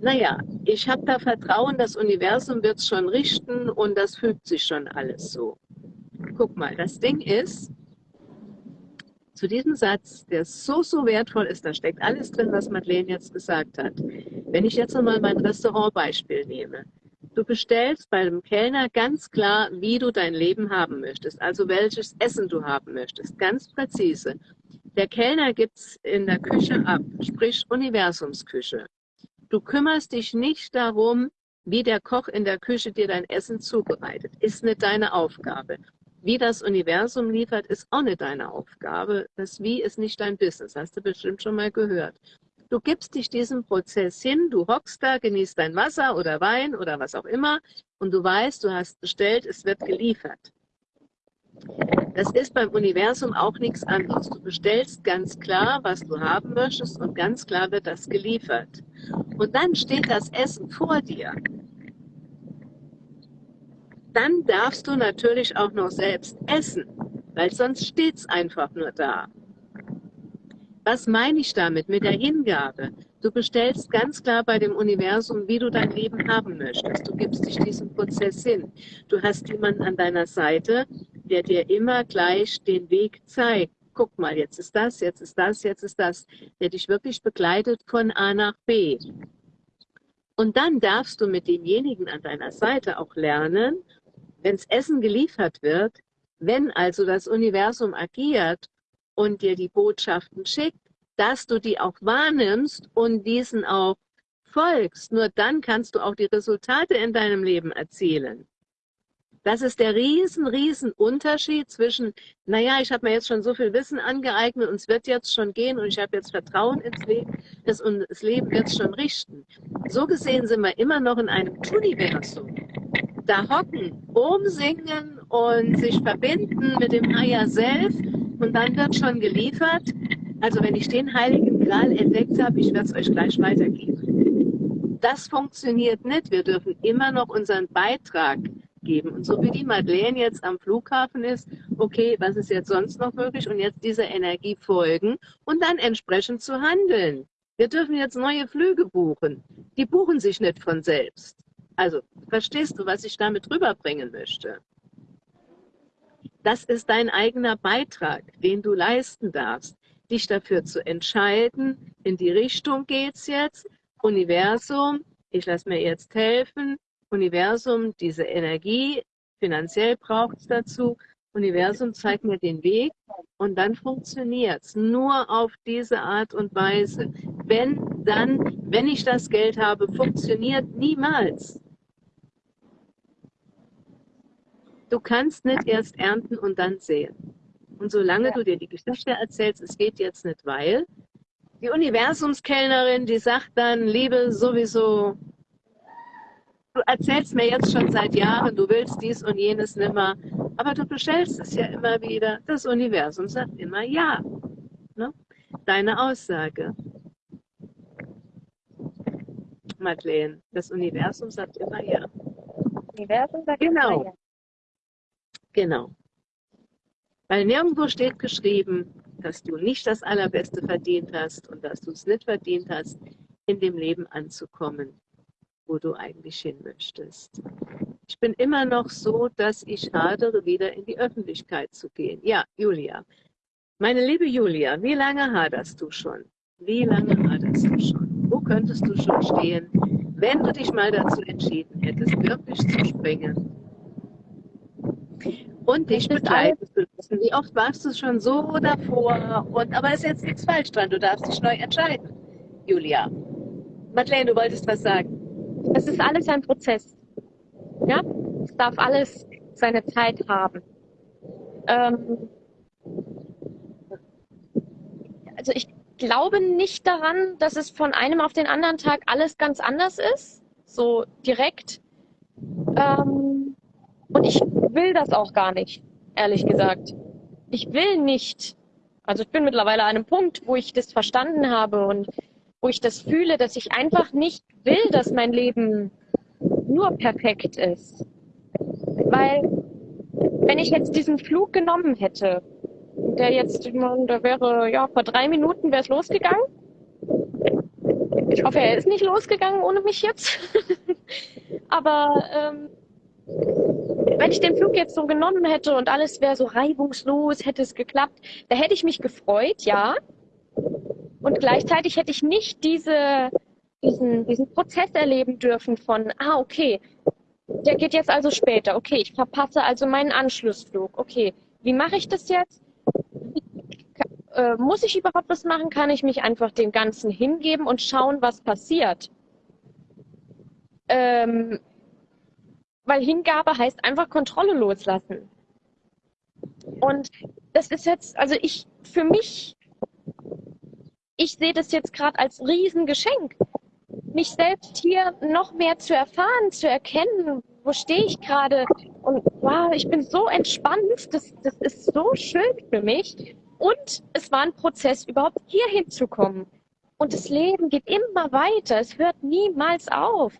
Naja, ich habe da Vertrauen, das Universum wird es schon richten und das fügt sich schon alles so. Guck mal, das Ding ist, zu diesem Satz, der so, so wertvoll ist, da steckt alles drin, was Madeleine jetzt gesagt hat. Wenn ich jetzt nochmal mein Restaurantbeispiel nehme. Du bestellst bei dem Kellner ganz klar, wie du dein Leben haben möchtest, also welches Essen du haben möchtest, ganz präzise. Der Kellner gibt es in der Küche ab, sprich Universumsküche. Du kümmerst dich nicht darum, wie der Koch in der Küche dir dein Essen zubereitet. Ist nicht deine Aufgabe. Wie das Universum liefert, ist auch nicht deine Aufgabe. Das Wie ist nicht dein Business, hast du bestimmt schon mal gehört. Du gibst dich diesem Prozess hin, du hockst da, genießt dein Wasser oder Wein oder was auch immer und du weißt, du hast bestellt, es wird geliefert. Das ist beim Universum auch nichts anderes. Du bestellst ganz klar, was du haben möchtest und ganz klar wird das geliefert. Und dann steht das Essen vor dir. Dann darfst du natürlich auch noch selbst essen, weil sonst steht es einfach nur da. Was meine ich damit, mit der Hingabe? Du bestellst ganz klar bei dem Universum, wie du dein Leben haben möchtest. Du gibst dich diesem Prozess hin. Du hast jemanden an deiner Seite, der dir immer gleich den Weg zeigt. Guck mal, jetzt ist das, jetzt ist das, jetzt ist das. Der dich wirklich begleitet von A nach B. Und dann darfst du mit demjenigen an deiner Seite auch lernen, wenns Essen geliefert wird, wenn also das Universum agiert und dir die Botschaften schickt, dass du die auch wahrnimmst und diesen auch folgst. Nur dann kannst du auch die Resultate in deinem Leben erzielen. Das ist der riesen, riesen Unterschied zwischen, naja, ich habe mir jetzt schon so viel Wissen angeeignet und es wird jetzt schon gehen und ich habe jetzt Vertrauen ins Leben das, und das Leben wird schon richten. So gesehen sind wir immer noch in einem Universum. Da hocken, umsingen und sich verbinden mit dem Higher Self und dann wird schon geliefert. Also wenn ich den Heiligen Gral entdeckt habe, ich werde es euch gleich weitergeben. Das funktioniert nicht. Wir dürfen immer noch unseren Beitrag geben. Und so wie die Madeleine jetzt am Flughafen ist, okay, was ist jetzt sonst noch möglich? Und jetzt dieser Energie folgen und dann entsprechend zu handeln. Wir dürfen jetzt neue Flüge buchen. Die buchen sich nicht von selbst. Also, verstehst du, was ich damit rüberbringen möchte? Das ist dein eigener Beitrag, den du leisten darfst, dich dafür zu entscheiden, in die Richtung geht's jetzt, Universum, ich lasse mir jetzt helfen, Universum, diese Energie, finanziell braucht es dazu, Universum zeigt mir den Weg und dann funktioniert es nur auf diese Art und Weise. Wenn dann, wenn ich das Geld habe, funktioniert niemals. Du kannst nicht erst ernten und dann sehen. Und solange du dir die Geschichte erzählst, es geht jetzt nicht, weil die Universumskellnerin, die sagt dann, Liebe sowieso du erzählst mir jetzt schon seit Jahren, du willst dies und jenes nimmer, aber du bestellst es ja immer wieder. Das Universum sagt immer ja. Ne? Deine Aussage. Madeleine, das Universum sagt immer ja. Universum sagt genau. immer ja. Genau. Weil nirgendwo steht geschrieben, dass du nicht das Allerbeste verdient hast und dass du es nicht verdient hast, in dem Leben anzukommen wo du eigentlich hin möchtest. Ich bin immer noch so, dass ich hadere, wieder in die Öffentlichkeit zu gehen. Ja, Julia. Meine liebe Julia, wie lange haderst du schon? Wie lange haderst du schon? Wo könntest du schon stehen, wenn du dich mal dazu entschieden hättest, wirklich zu springen? Und dich begleiten zu lassen. Wie oft warst du schon so davor? Und, aber ist jetzt nichts falsch dran, du darfst dich neu entscheiden, Julia. Madeleine, du wolltest was sagen. Es ist alles ein Prozess. Ja, es darf alles seine Zeit haben. Ähm, also ich glaube nicht daran, dass es von einem auf den anderen Tag alles ganz anders ist, so direkt. Ähm, und ich will das auch gar nicht, ehrlich gesagt. Ich will nicht. Also ich bin mittlerweile an einem Punkt, wo ich das verstanden habe und wo ich das fühle, dass ich einfach nicht will, dass mein Leben nur perfekt ist. Weil wenn ich jetzt diesen Flug genommen hätte, der jetzt, da wäre, ja, vor drei Minuten wäre es losgegangen. Ich hoffe, er ist nicht losgegangen ohne mich jetzt. Aber ähm, wenn ich den Flug jetzt so genommen hätte und alles wäre so reibungslos, hätte es geklappt, da hätte ich mich gefreut, ja. Und gleichzeitig hätte ich nicht diese, diesen, diesen Prozess erleben dürfen von, ah, okay, der geht jetzt also später. Okay, ich verpasse also meinen Anschlussflug. Okay, wie mache ich das jetzt? Äh, muss ich überhaupt was machen? Kann ich mich einfach dem Ganzen hingeben und schauen, was passiert? Ähm, weil Hingabe heißt einfach Kontrolle loslassen. Und das ist jetzt, also ich, für mich ich sehe das jetzt gerade als Riesengeschenk, mich selbst hier noch mehr zu erfahren, zu erkennen, wo stehe ich gerade und wow, ich bin so entspannt, das, das ist so schön für mich. Und es war ein Prozess, überhaupt hier hinzukommen. Und das Leben geht immer weiter, es hört niemals auf,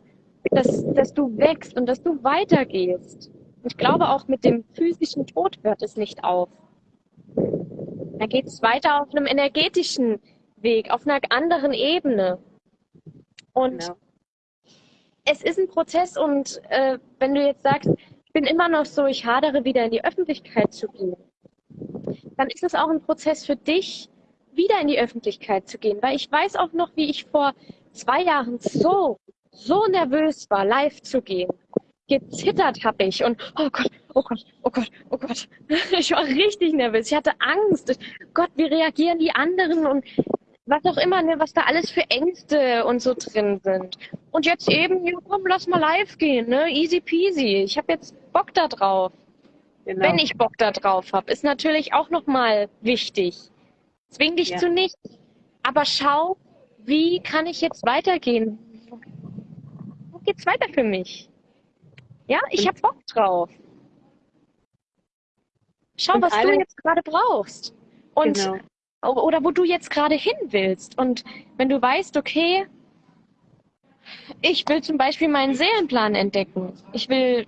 dass, dass du wächst und dass du weitergehst. Ich glaube, auch mit dem physischen Tod hört es nicht auf. Da geht es weiter auf einem energetischen Weg, auf einer anderen Ebene. Und genau. es ist ein Prozess und äh, wenn du jetzt sagst, ich bin immer noch so, ich hadere wieder in die Öffentlichkeit zu gehen, dann ist es auch ein Prozess für dich, wieder in die Öffentlichkeit zu gehen. Weil ich weiß auch noch, wie ich vor zwei Jahren so, so nervös war, live zu gehen. Gezittert habe ich und oh Gott, oh Gott, oh Gott, oh Gott. Ich war richtig nervös. Ich hatte Angst. Gott, wie reagieren die anderen? Und was auch immer, ne, was da alles für Ängste und so drin sind. Und jetzt eben, ja, komm, lass mal live gehen, ne? Easy peasy. Ich habe jetzt Bock da drauf. Genau. Wenn ich Bock da drauf habe, ist natürlich auch nochmal wichtig. Zwing dich ja. zu nichts. Aber schau, wie kann ich jetzt weitergehen? Geht's weiter für mich? Ja, ich habe Bock drauf. Schau, was du jetzt gerade brauchst. Und genau oder wo du jetzt gerade hin willst. Und wenn du weißt, okay, ich will zum Beispiel meinen Seelenplan entdecken. Ich will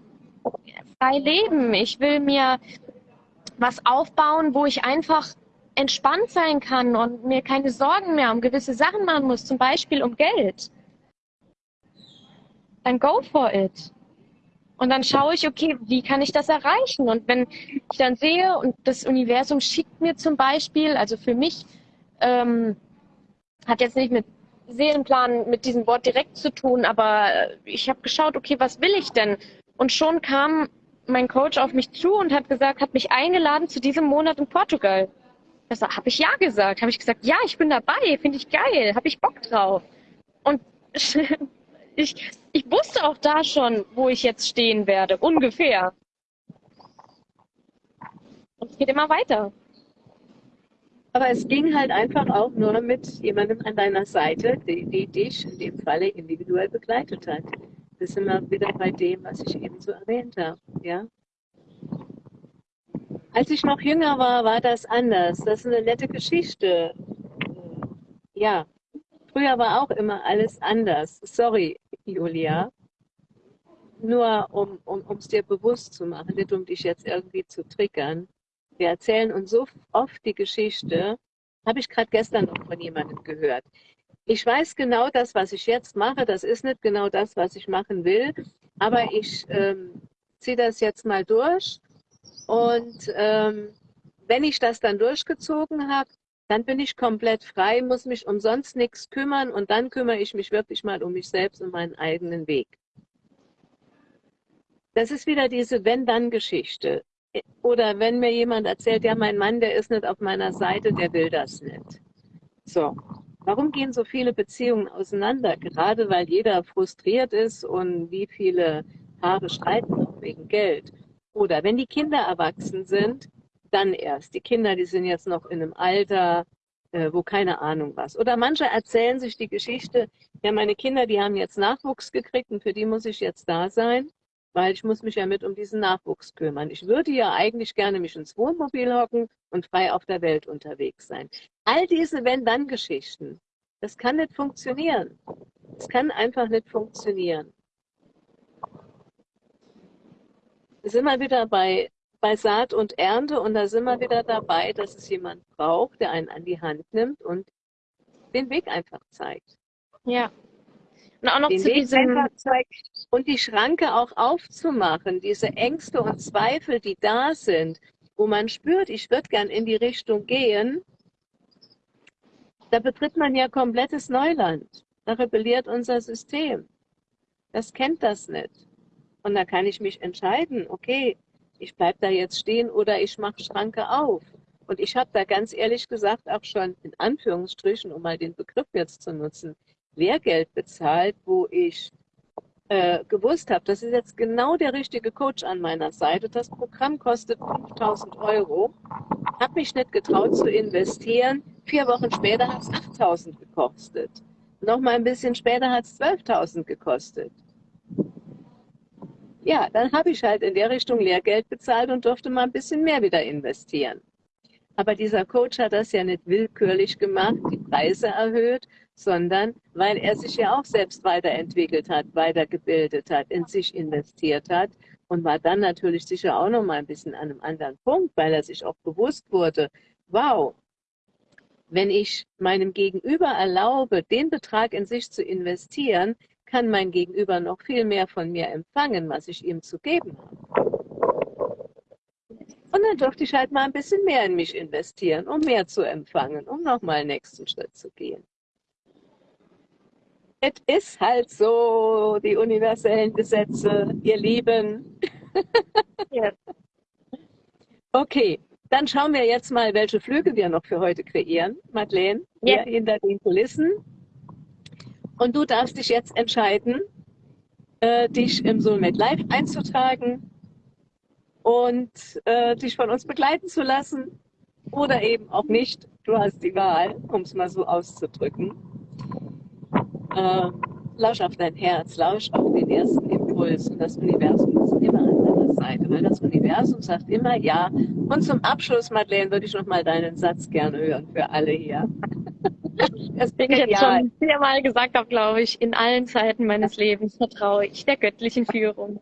frei leben. Ich will mir was aufbauen, wo ich einfach entspannt sein kann und mir keine Sorgen mehr um gewisse Sachen machen muss, zum Beispiel um Geld. Dann go for it. Und dann schaue ich, okay, wie kann ich das erreichen? Und wenn ich dann sehe und das Universum schickt mir zum Beispiel, also für mich, ähm, hat jetzt nicht mit Seelenplan mit diesem Wort direkt zu tun, aber ich habe geschaut, okay, was will ich denn? Und schon kam mein Coach auf mich zu und hat gesagt, hat mich eingeladen zu diesem Monat in Portugal. Das habe ich ja gesagt. Habe ich gesagt, ja, ich bin dabei, finde ich geil, habe ich Bock drauf. Und ich, ich wusste auch da schon, wo ich jetzt stehen werde, ungefähr. Und es geht immer weiter. Aber es ging halt einfach auch nur mit jemandem an deiner Seite, die, die dich in dem Falle individuell begleitet hat. Das sind wir wieder bei dem, was ich eben so erwähnt habe. Ja? Als ich noch jünger war, war das anders. Das ist eine nette Geschichte. Ja, früher war auch immer alles anders. Sorry, Julia. Nur um es um, dir bewusst zu machen, nicht um dich jetzt irgendwie zu triggern. Wir erzählen uns so oft die Geschichte, habe ich gerade gestern noch von jemandem gehört. Ich weiß genau, das, was ich jetzt mache, das ist nicht genau das, was ich machen will, aber ich ähm, ziehe das jetzt mal durch und ähm, wenn ich das dann durchgezogen habe, dann bin ich komplett frei, muss mich um sonst nichts kümmern und dann kümmere ich mich wirklich mal um mich selbst und meinen eigenen Weg. Das ist wieder diese Wenn-Dann-Geschichte. Oder wenn mir jemand erzählt, ja, mein Mann, der ist nicht auf meiner Seite, der will das nicht. So, warum gehen so viele Beziehungen auseinander? Gerade weil jeder frustriert ist und wie viele Paare streiten wegen Geld. Oder wenn die Kinder erwachsen sind, dann erst. Die Kinder, die sind jetzt noch in einem Alter, äh, wo keine Ahnung was. Oder manche erzählen sich die Geschichte, ja, meine Kinder, die haben jetzt Nachwuchs gekriegt und für die muss ich jetzt da sein, weil ich muss mich ja mit um diesen Nachwuchs kümmern. Ich würde ja eigentlich gerne mich ins Wohnmobil hocken und frei auf der Welt unterwegs sein. All diese Wenn-Dann-Geschichten, das kann nicht funktionieren. Es kann einfach nicht funktionieren. Wir sind mal wieder bei bei Saat und Ernte und da sind wir wieder dabei, dass es jemand braucht, der einen an die Hand nimmt und den Weg einfach zeigt. Ja. Und auch noch den zu Weg diesem zeigt und die Schranke auch aufzumachen, diese Ängste und Zweifel, die da sind, wo man spürt, ich würde gern in die Richtung gehen, da betritt man ja komplettes Neuland. Da rebelliert unser System. Das kennt das nicht. Und da kann ich mich entscheiden, okay, ich bleibe da jetzt stehen oder ich mache Schranke auf. Und ich habe da ganz ehrlich gesagt auch schon in Anführungsstrichen, um mal den Begriff jetzt zu nutzen, Lehrgeld bezahlt, wo ich äh, gewusst habe, das ist jetzt genau der richtige Coach an meiner Seite. Das Programm kostet 5000 Euro. Habe mich nicht getraut zu investieren. Vier Wochen später hat es 8000 gekostet. Noch mal ein bisschen später hat es 12.000 gekostet ja, dann habe ich halt in der Richtung Lehrgeld bezahlt und durfte mal ein bisschen mehr wieder investieren. Aber dieser Coach hat das ja nicht willkürlich gemacht, die Preise erhöht, sondern weil er sich ja auch selbst weiterentwickelt hat, weitergebildet hat, in sich investiert hat und war dann natürlich sicher auch noch mal ein bisschen an einem anderen Punkt, weil er sich auch bewusst wurde, wow, wenn ich meinem Gegenüber erlaube, den Betrag in sich zu investieren, kann mein Gegenüber noch viel mehr von mir empfangen, was ich ihm zu geben habe. Und dann durfte ich halt mal ein bisschen mehr in mich investieren, um mehr zu empfangen, um nochmal den nächsten Schritt zu gehen. Es ist halt so, die universellen Gesetze, ihr Lieben. Ja. Okay, dann schauen wir jetzt mal, welche Flüge wir noch für heute kreieren, Madeleine, Ja. hier hinter den Kulissen. Und du darfst dich jetzt entscheiden, äh, dich im Soulmate Live einzutragen und äh, dich von uns begleiten zu lassen oder eben auch nicht. Du hast die Wahl, um es mal so auszudrücken. Äh, lausch auf dein Herz, lausch auf den ersten Impuls und das Universum ist immer an deiner Seite, weil das Universum sagt immer ja. Und zum Abschluss, Madeleine, würde ich noch mal deinen Satz gerne hören für alle hier. Das Den ich jetzt schon viermal gesagt habe, glaube ich, in allen Zeiten meines Lebens vertraue ich der göttlichen Führung.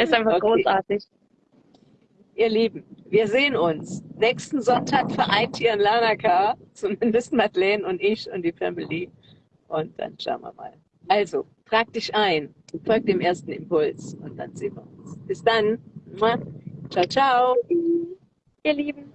Ist einfach Okay. großartig. Ihr Lieben, wir sehen uns. Nächsten Sonntag vereint hier in Lanaka, zumindest Madeleine und ich und die Family. Und dann schauen wir mal. Also, trag dich ein, folg dem ersten Impuls und dann sehen wir uns. Bis dann. Ciao, ciao. Ihr Lieben.